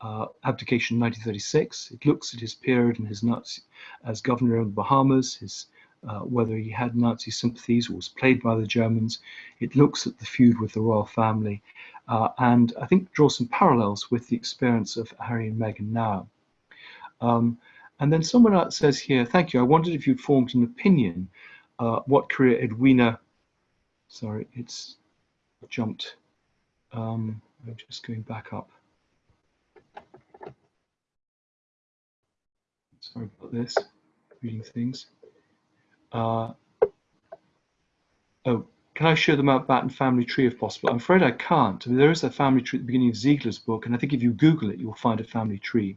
uh, abdication in 1936. It looks at his period and his Nazi as governor of the Bahamas, his uh, whether he had Nazi sympathies or was played by the Germans. It looks at the feud with the royal family, uh, and I think draws some parallels with the experience of Harry and Meghan now. Um, and then someone else says here, thank you, I wondered if you'd formed an opinion uh, what career Edwina, sorry, it's jumped. Um, I'm just going back up. Sorry about this, reading things. Uh, oh, can I show the Mountbatten family tree if possible? I'm afraid I can't. I mean, there is a family tree at the beginning of Ziegler's book, and I think if you Google it, you'll find a family tree.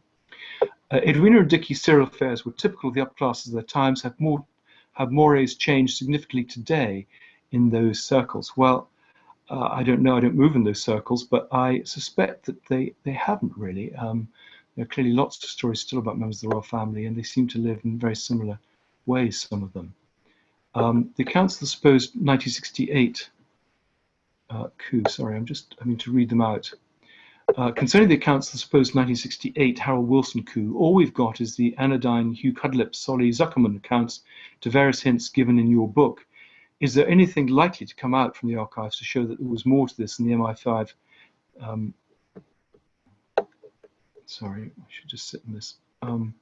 Uh, Edwina and Dickie's serial affairs were typical of the upper classes of their times. Have more have mores changed significantly today in those circles? Well, uh, I don't know. I don't move in those circles, but I suspect that they they haven't really. Um, there are clearly lots of stories still about members of the royal family, and they seem to live in very similar ways. Some of them. Um, the accounts of the supposed 1968 uh, coup. Sorry, I'm just having to read them out. Uh, concerning the accounts of the supposed 1968 Harold Wilson coup, all we've got is the anodyne Hugh Cudlipp Solly Zuckerman accounts to various hints given in your book. Is there anything likely to come out from the archives to show that there was more to this than the MI5? Um, sorry, I should just sit in this. Um,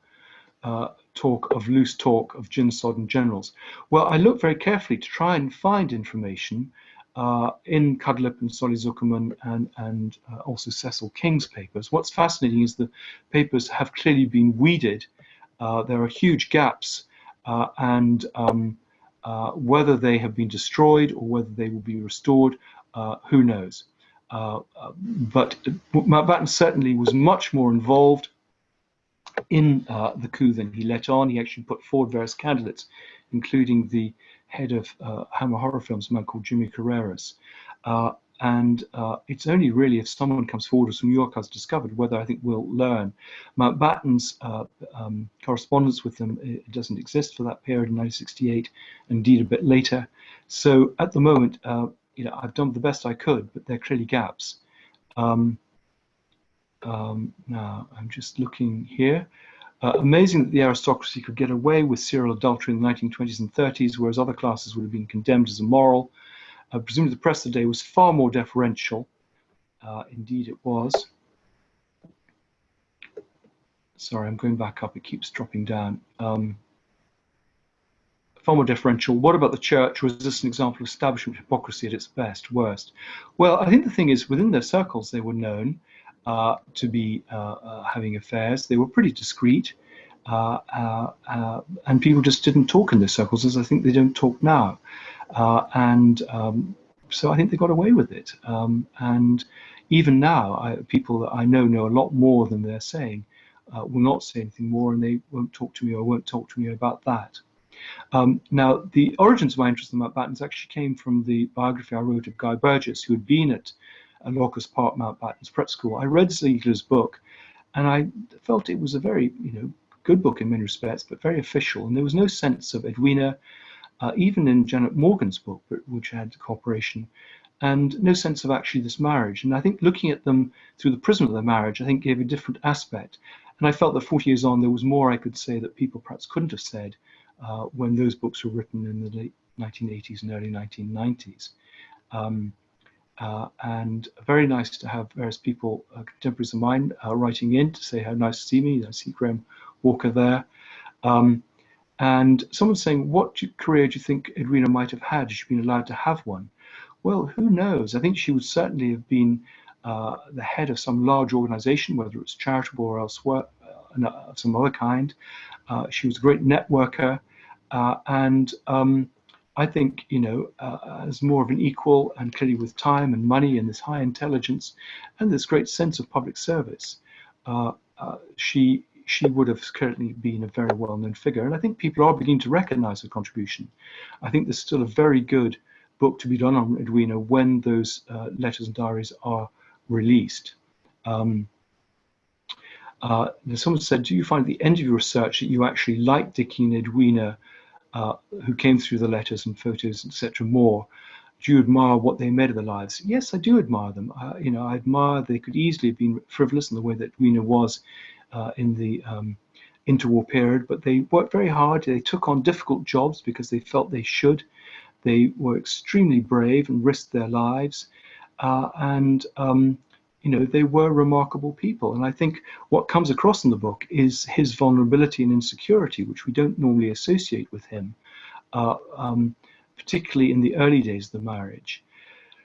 uh, talk of loose talk of gin sodden generals. Well, I looked very carefully to try and find information uh, in Cudlipp and Solly Zuckerman and, and uh, also Cecil King's papers. What's fascinating is the papers have clearly been weeded. Uh, there are huge gaps uh, and um, uh, whether they have been destroyed or whether they will be restored, who knows. But Mountbatten certainly was much more involved in the coup than he let on. He actually put forward various candidates, including the head of uh, Hammer Horror Films, a man called Jimmy Carreras. Uh, and uh, it's only really if someone comes forward, as New York has discovered, whether I think we'll learn. Mountbatten's uh, um, correspondence with them doesn't exist for that period in 1968, indeed a bit later. So at the moment, uh, you know, I've done the best I could, but there are clearly gaps. Um, um, now I'm just looking here. Uh, amazing that the aristocracy could get away with serial adultery in the 1920s and 30s, whereas other classes would have been condemned as immoral. Uh, presumably the press of the day was far more deferential. Uh, indeed it was. Sorry, I'm going back up. It keeps dropping down. Um, far more deferential. What about the church? Was this an example of establishment hypocrisy at its best, worst? Well, I think the thing is, within their circles, they were known uh, to be uh, uh, having affairs. They were pretty discreet, uh, and people just didn't talk in their circles, as I think they don't talk now. and um, so I think they got away with it. Um, and even now, I, people that I know know a lot more than they're saying. Uh, will not say anything more, and they won't talk to me or won't talk to me about that. Um, now, the origins of my interest in Mountbattens actually came from the biography I wrote of Guy Burgess, who had been at Lockers Park Mountbatten's Prep School. I read Ziegler's book, and I felt it was a very, you know, good book in many respects, but very official. And there was no sense of Edwina, uh, even in Janet Morgan's book, which had cooperation, and no sense of actually this marriage. And I think looking at them through the prism of their marriage, I think gave a different aspect. And I felt that 40 years on, there was more I could say that people perhaps couldn't have said uh, when those books were written in the late 1980s and early 1990s. Um, uh, and very nice to have various people, uh, contemporaries of mine, uh, writing in to say how nice to see me. I see Graham Walker there. Um, and someone saying, what career do you think Edwina might have had had she'd been allowed to have one? Well, who knows? I think she would certainly have been uh, the head of some large organization, whether it's charitable or elsewhere, of some other kind. Uh, she was a great networker. and um, I think, you know, uh, as more of an equal and clearly with time and money and this high intelligence and this great sense of public service, uh, uh, she she would have currently been a very well-known figure. And I think people are beginning to recognize her contribution. I think there's still a very good book to be done on Edwina when those uh, letters and diaries are released. Um, uh, someone said, do you find at the end of your research that you actually like Dickie and Edwina uh, who came through the letters and photos, etc., more. Do you admire what they made of their lives? Yes, I do admire them. Uh, you know, I admire they could easily have been frivolous in the way that Rena was uh, in the um, interwar period, but they worked very hard. They took on difficult jobs because they felt they should. They were extremely brave and risked their lives. Uh, and um, you know, they were remarkable people. And I think what comes across in the book is his vulnerability and insecurity, which we don't normally associate with him, uh, um, particularly in the early days of the marriage.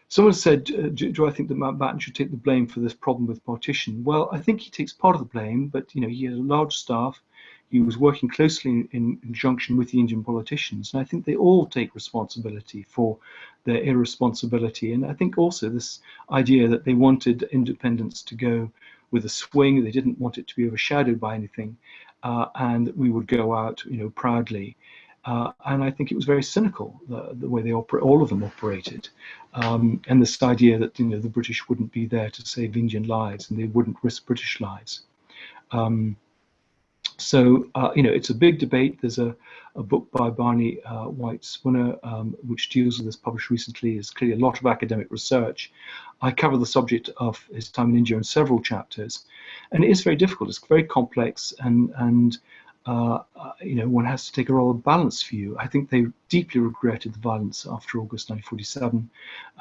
Someone said, uh, do, do, I think that Mountbatten should take the blame for this problem with partition? Well, I think he takes part of the blame, but you know, he had a large staff. He was working closely in, conjunction with the Indian politicians, and I think they all take responsibility for their irresponsibility. And I think also this idea that they wanted independence to go with a swing. They didn't want it to be overshadowed by anything, uh, and we would go out, you know, proudly. Uh, and I think it was very cynical the, the way they operate. All of them operated, um, and this idea that you know the British wouldn't be there to save Indian lives and they wouldn't risk British lives. Um, so uh, you know it's a big debate. There's a, a book by Barney uh, White Spunner um, which deals with this, published recently. There's clearly a lot of academic research. I cover the subject of his time in India in several chapters, and it is very difficult. It's very complex and and uh, uh, you know, one has to take a rather balanced view. I think they deeply regretted the violence after August 1947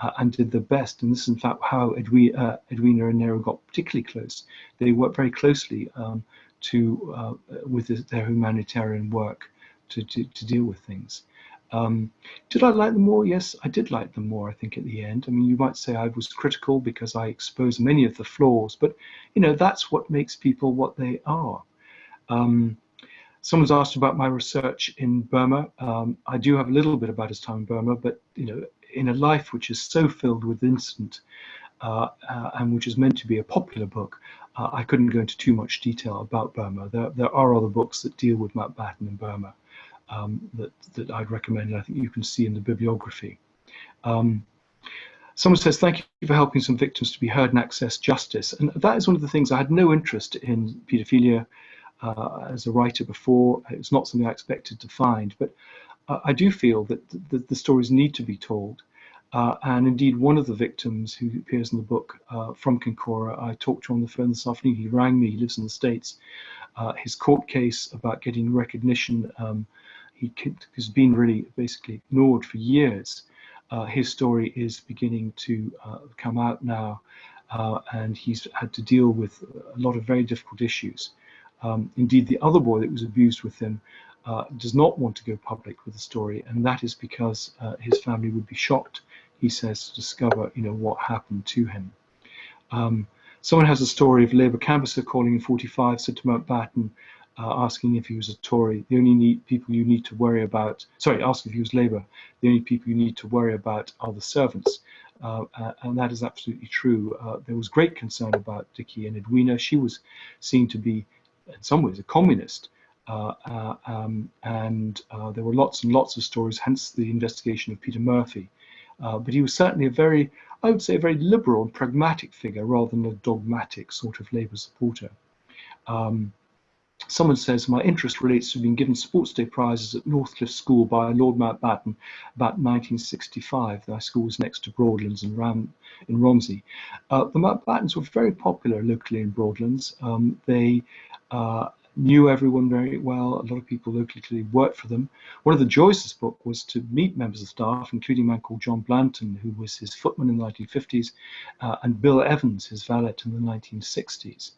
uh, and did their best. And this is, in fact, how Edwina, uh, Edwina and Nehru got particularly close. They worked very closely um, to uh, with their humanitarian work to, to, to deal with things. Um, did I like them more? Yes, I did like them more, I think, at the end. I mean, you might say I was critical because I exposed many of the flaws, but, you know, that's what makes people what they are. Um, Someone's asked about my research in Burma. Um, I do have a little bit about his time in Burma, but you know, in a life which is so filled with incident and which is meant to be a popular book, uh, I couldn't go into too much detail about Burma. There, there are other books that deal with Mountbatten in Burma um, that, that I'd recommend, I think you can see in the bibliography. Um, Someone says, thank you for helping some victims to be heard and access justice. And that is one of the things I had no interest in paedophilia uh, as a writer before. It's not something I expected to find, but uh, I do feel that the, the, stories need to be told. Uh, and indeed, one of the victims who appears in the book uh, from Kincora, I talked to on the phone this afternoon. He rang me, he lives in the States. Uh, his court case about getting recognition, um, he has been really basically ignored for years. Uh, his story is beginning to come out now, and he's had to deal with a lot of very difficult issues. Um, indeed, the other boy that was abused with him uh, does not want to go public with the story, and that is because uh, his family would be shocked, he says, to discover, you know, what happened to him. Um, someone has a story of Labour canvasser calling in 45, said to Mountbatten, uh, asking if he was a Tory. The only need, people you need to worry about, sorry, asking if he was Labour. The only people you need to worry about are the servants. Uh, uh, and that is absolutely true. Uh, there was great concern about Dickie and Edwina. She was seen to be in some ways a communist. Uh, uh, um, and there were lots and lots of stories, hence the investigation of Peter Murphy. Uh, but he was certainly a very, I would say, a very liberal and pragmatic figure rather than a dogmatic sort of Labour supporter. Um, someone says, my interest relates to being given Sports Day prizes at Northcliffe School by Lord Mountbatten about 1965. Their school was next to Broadlands in, Ram, in Romsey. Uh, the Mountbattens were very popular locally in Broadlands. Um, they uh, knew everyone very well. A lot of people locally worked for them. One of the joys of this book was to meet members of staff, including a man called John Blanton, who was his footman in the 1950s, uh, and Bill Evans, his valet in the 1960s.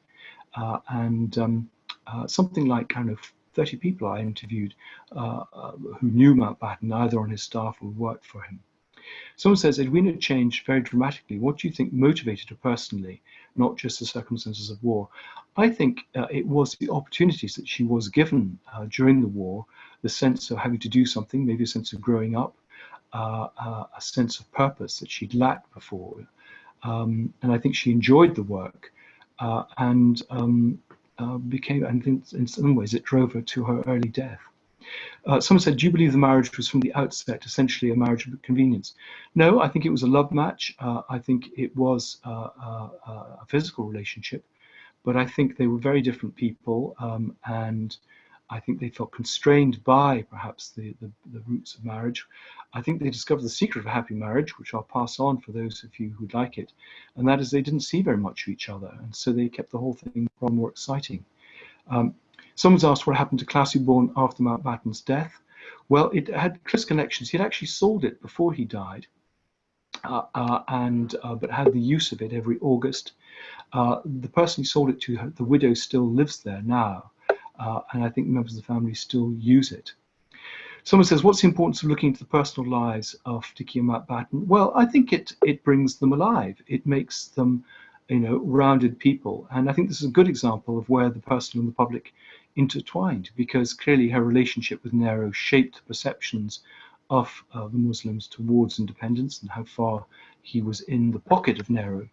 Uh, and um, uh, something like kind of 30 people I interviewed uh, uh, who knew Mountbatten, either on his staff or worked for him. Someone says Edwina changed very dramatically. What do you think motivated her personally, not just the circumstances of war? I think uh, it was the opportunities that she was given uh, during the war, the sense of having to do something, maybe a sense of growing up, uh, uh a sense of purpose that she'd lacked before. Um, and I think she enjoyed the work uh, and um, uh, became, and in some ways, it drove her to her early death. Uh, someone said, do you believe the marriage was from the outset essentially a marriage of convenience? No, I think it was a love match. Uh, I think it was uh, uh, uh, a physical relationship, but I think they were very different people, um, and I think they felt constrained by perhaps the, the, the, roots of marriage. I think they discovered the secret of a happy marriage, which I'll pass on for those of you who'd like it, and that is they didn't see very much of each other, and so they kept the whole thing far more exciting. Um, Someone's asked what happened to Classiebawn after Mountbatten's death. Well, it had close connections. He'd actually sold it before he died, uh, uh, and uh, but had the use of it every August. Uh, the person who sold it to, the widow, still lives there now, uh, and I think members of the family still use it. Someone says, what's the importance of looking into the personal lives of Dickie and Mountbatten? Well, I think it, it brings them alive. It makes them, you know, rounded people. And I think this is a good example of where the personal and the public intertwined because clearly her relationship with Nehru shaped perceptions of uh, the Muslims towards independence and how far he was in the pocket of Nehru.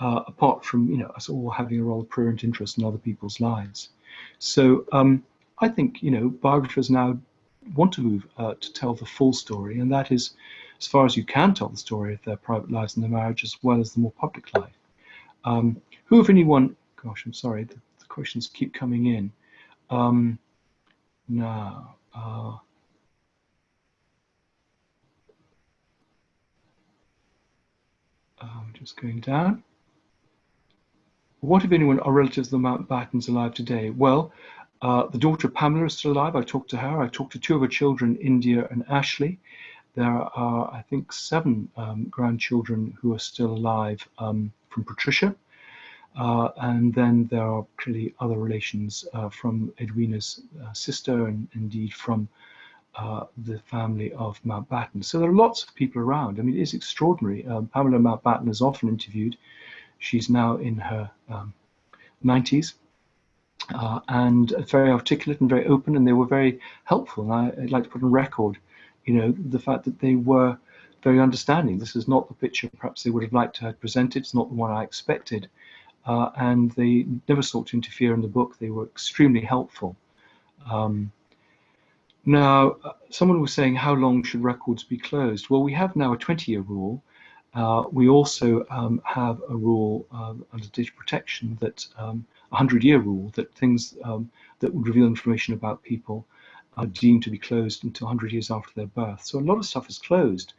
uh, apart from you know us all having a rather prurient interest in other people's lives. So um, I think you know biographers now want to move uh, to tell the full story, and that is as far as you can tell the story of their private lives and their marriage as well as the more public life. Um, who, if anyone, gosh, I'm sorry, the, the questions keep coming in. Um, now, uh, I'm just going down. What, if anyone, are relatives of the Mountbattens alive today? Well, uh, the daughter of Pamela is still alive. I talked to her. I talked to two of her children, India and Ashley. There are, I think, seven um, grandchildren who are still alive um, from Patricia. Uh, and then there are clearly other relations uh, from Edwina's uh, sister and indeed from the family of Mountbatten. So there are lots of people around. I mean, it is extraordinary. Um, Pamela Mountbatten is often interviewed. She's now in her um, 90s uh, and very articulate and very open, and they were very helpful. And I, would like to put on record, you know, the fact that they were very understanding. This is not the picture perhaps they would have liked to have presented. It's not the one I expected. Uh, and they never sought to interfere in the book. They were extremely helpful. Um, now, uh, someone was saying, how long should records be closed? Well, we have now a 20-year rule. Uh, we also um, have a rule uh, under data protection that um, 100-year rule that things um, that would reveal information about people are deemed to be closed until 100 years after their birth. So a lot of stuff is closed.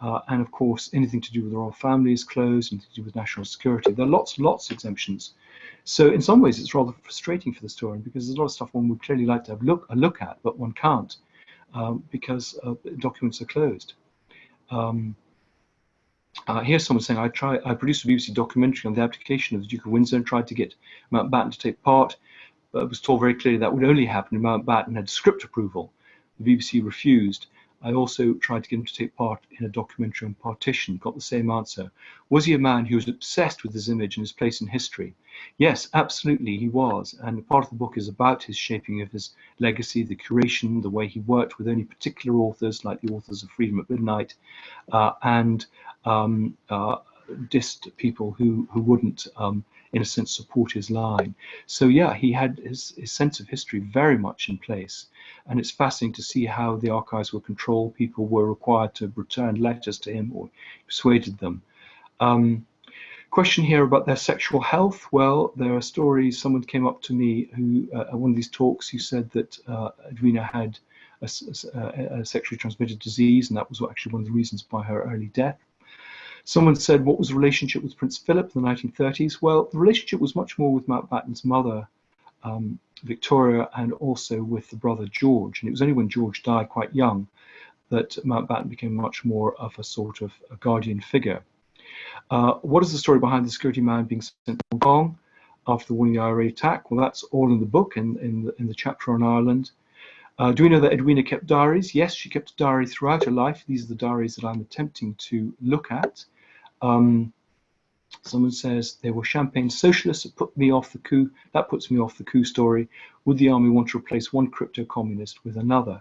Uh, and of course, anything to do with the royal family is closed, anything to do with national security. There are lots, lots of exemptions. So in some ways, it's rather frustrating for the historian because there's a lot of stuff one would clearly like to have look, a look at, but one can't um, because uh, documents are closed. Um, uh, here's someone saying, I try, I produced a BBC documentary on the abdication of the Duke of Windsor and tried to get Mountbatten to take part, but was told very clearly that would only happen if Mountbatten had script approval. The BBC refused. I also tried to get him to take part in a documentary on partition, got the same answer. Was he a man who was obsessed with his image and his place in history? Yes, absolutely, he was. And part of the book is about his shaping of his legacy, the curation, the way he worked with only particular authors, like the authors of Freedom at Midnight, uh, and um, uh, dissed people who, who wouldn't, um, in a sense, support his line. So yeah, he had his, his sense of history very much in place. And it's fascinating to see how the archives were controlled. People were required to return letters to him or persuaded them. Um, question here about their sexual health. Well, there are stories. Someone came up to me who, uh, at one of these talks, who said that uh, Edwina had a, a, a, sexually transmitted disease, and that was actually one of the reasons by her early death. Someone said, what was the relationship with Prince Philip in the 1930s? Well, the relationship was much more with Mountbatten's mother, um, Victoria, and also with the brother George. And it was only when George died quite young that Mountbatten became much more of a sort of a guardian figure. Uh, what is the story behind the security man being sent to Hong Kong after the warning IRA attack? Well, that's all in the book, in, in, the, in the chapter on Ireland. Uh, do we know that Edwina kept diaries? Yes, she kept diary throughout her life. These are the diaries that I'm attempting to look at. Um, someone says there were champagne socialists that put me off the coup. That puts me off the coup story. Would the army want to replace one crypto communist with another?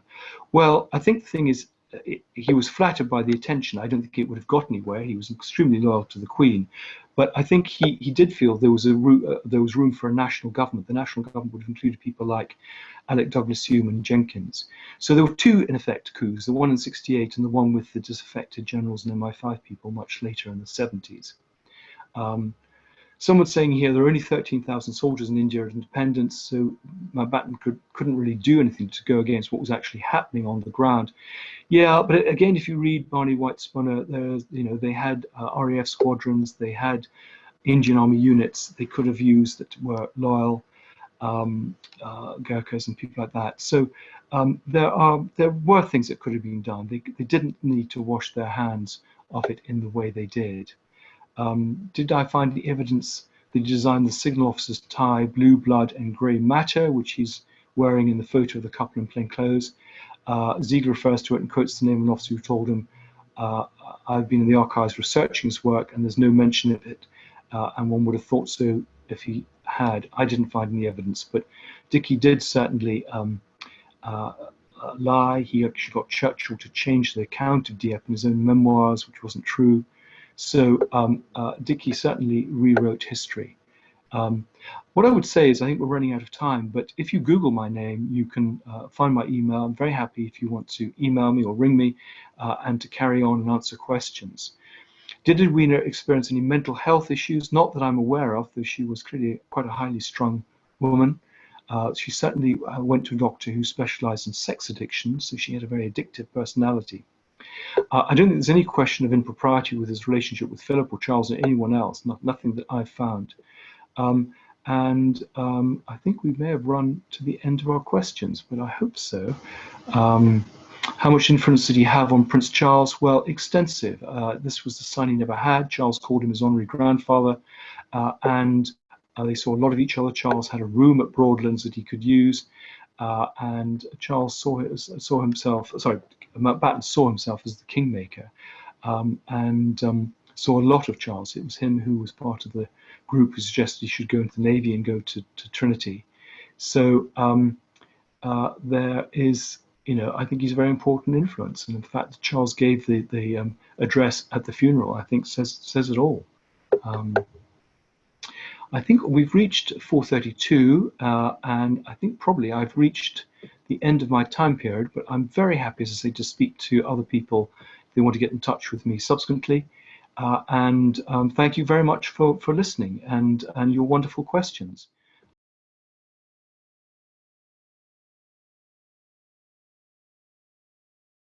Well, I think the thing is, it, he was flattered by the attention. I don't think it would have got anywhere. He was extremely loyal to the Queen, but I think he, he did feel there was a uh, there was room for a national government. The national government would have included people like Alec Douglas Home and Jenkins. So there were two, in effect, coups, the one in 68 and the one with the disaffected generals and MI5 people much later in the 70s. Um, Someone's saying here there are only 13,000 soldiers in India at independence, so Mountbatten could, couldn't really do anything to go against what was actually happening on the ground. Yeah, but again, if you read Barney White Spunner, you know, they had uh, RAF squadrons, they had Indian Army units they could have used that were loyal um, uh, Gurkhas and people like that. So um, there are there were things that could have been done. They, they didn't need to wash their hands of it in the way they did. Um, did I find the evidence he designed the signal officer's tie, blue blood and grey matter, which he's wearing in the photo of the couple in plain clothes? Uh, Ziegler refers to it and quotes the name of an officer who told him, uh, I've been in the archives researching his work and there's no mention of it. Uh, and one would have thought so if he had. I didn't find any evidence, but Dickie did certainly um, uh, uh, lie. He actually got Churchill to change the account of Dieppe in his own memoirs, which wasn't true. So um, uh, Dickie certainly rewrote history. Um, what I would say is I think we're running out of time, but if you Google my name, you can uh, find my email. I'm very happy if you want to email me or ring me uh, and to carry on and answer questions. Did Edwina experience any mental health issues? Not that I'm aware of, though she was clearly quite a highly strung woman. Uh, she certainly uh, went to a doctor who specialized in sex addiction, so she had a very addictive personality. Uh, I don't think there's any question of impropriety with his relationship with Philip or Charles or anyone else, not, nothing that I've found. Um, and um, I think we may have run to the end of our questions, but I hope so. Um, how much influence did he have on Prince Charles? Well, extensive. Uh, this was the son he never had. Charles called him his honorary grandfather, uh, and uh, they saw a lot of each other. Charles had a room at Broadlands that he could use, uh, and Charles saw, saw himself, sorry, Mountbatten saw himself as the kingmaker, um, and um, saw a lot of Charles. It was him who was part of the group who suggested he should go into the Navy and go to, to Trinity. So um, uh, there is, you know, I think he's a very important influence. And in fact, Charles gave the, the um, address at the funeral, I think says, says it all. Um, I think we've reached 432, uh, and I think probably I've reached the end of my time period, but I'm very happy, as I say, to speak to other people if they want to get in touch with me subsequently. Uh, and um, thank you very much for, for listening and, and your wonderful questions.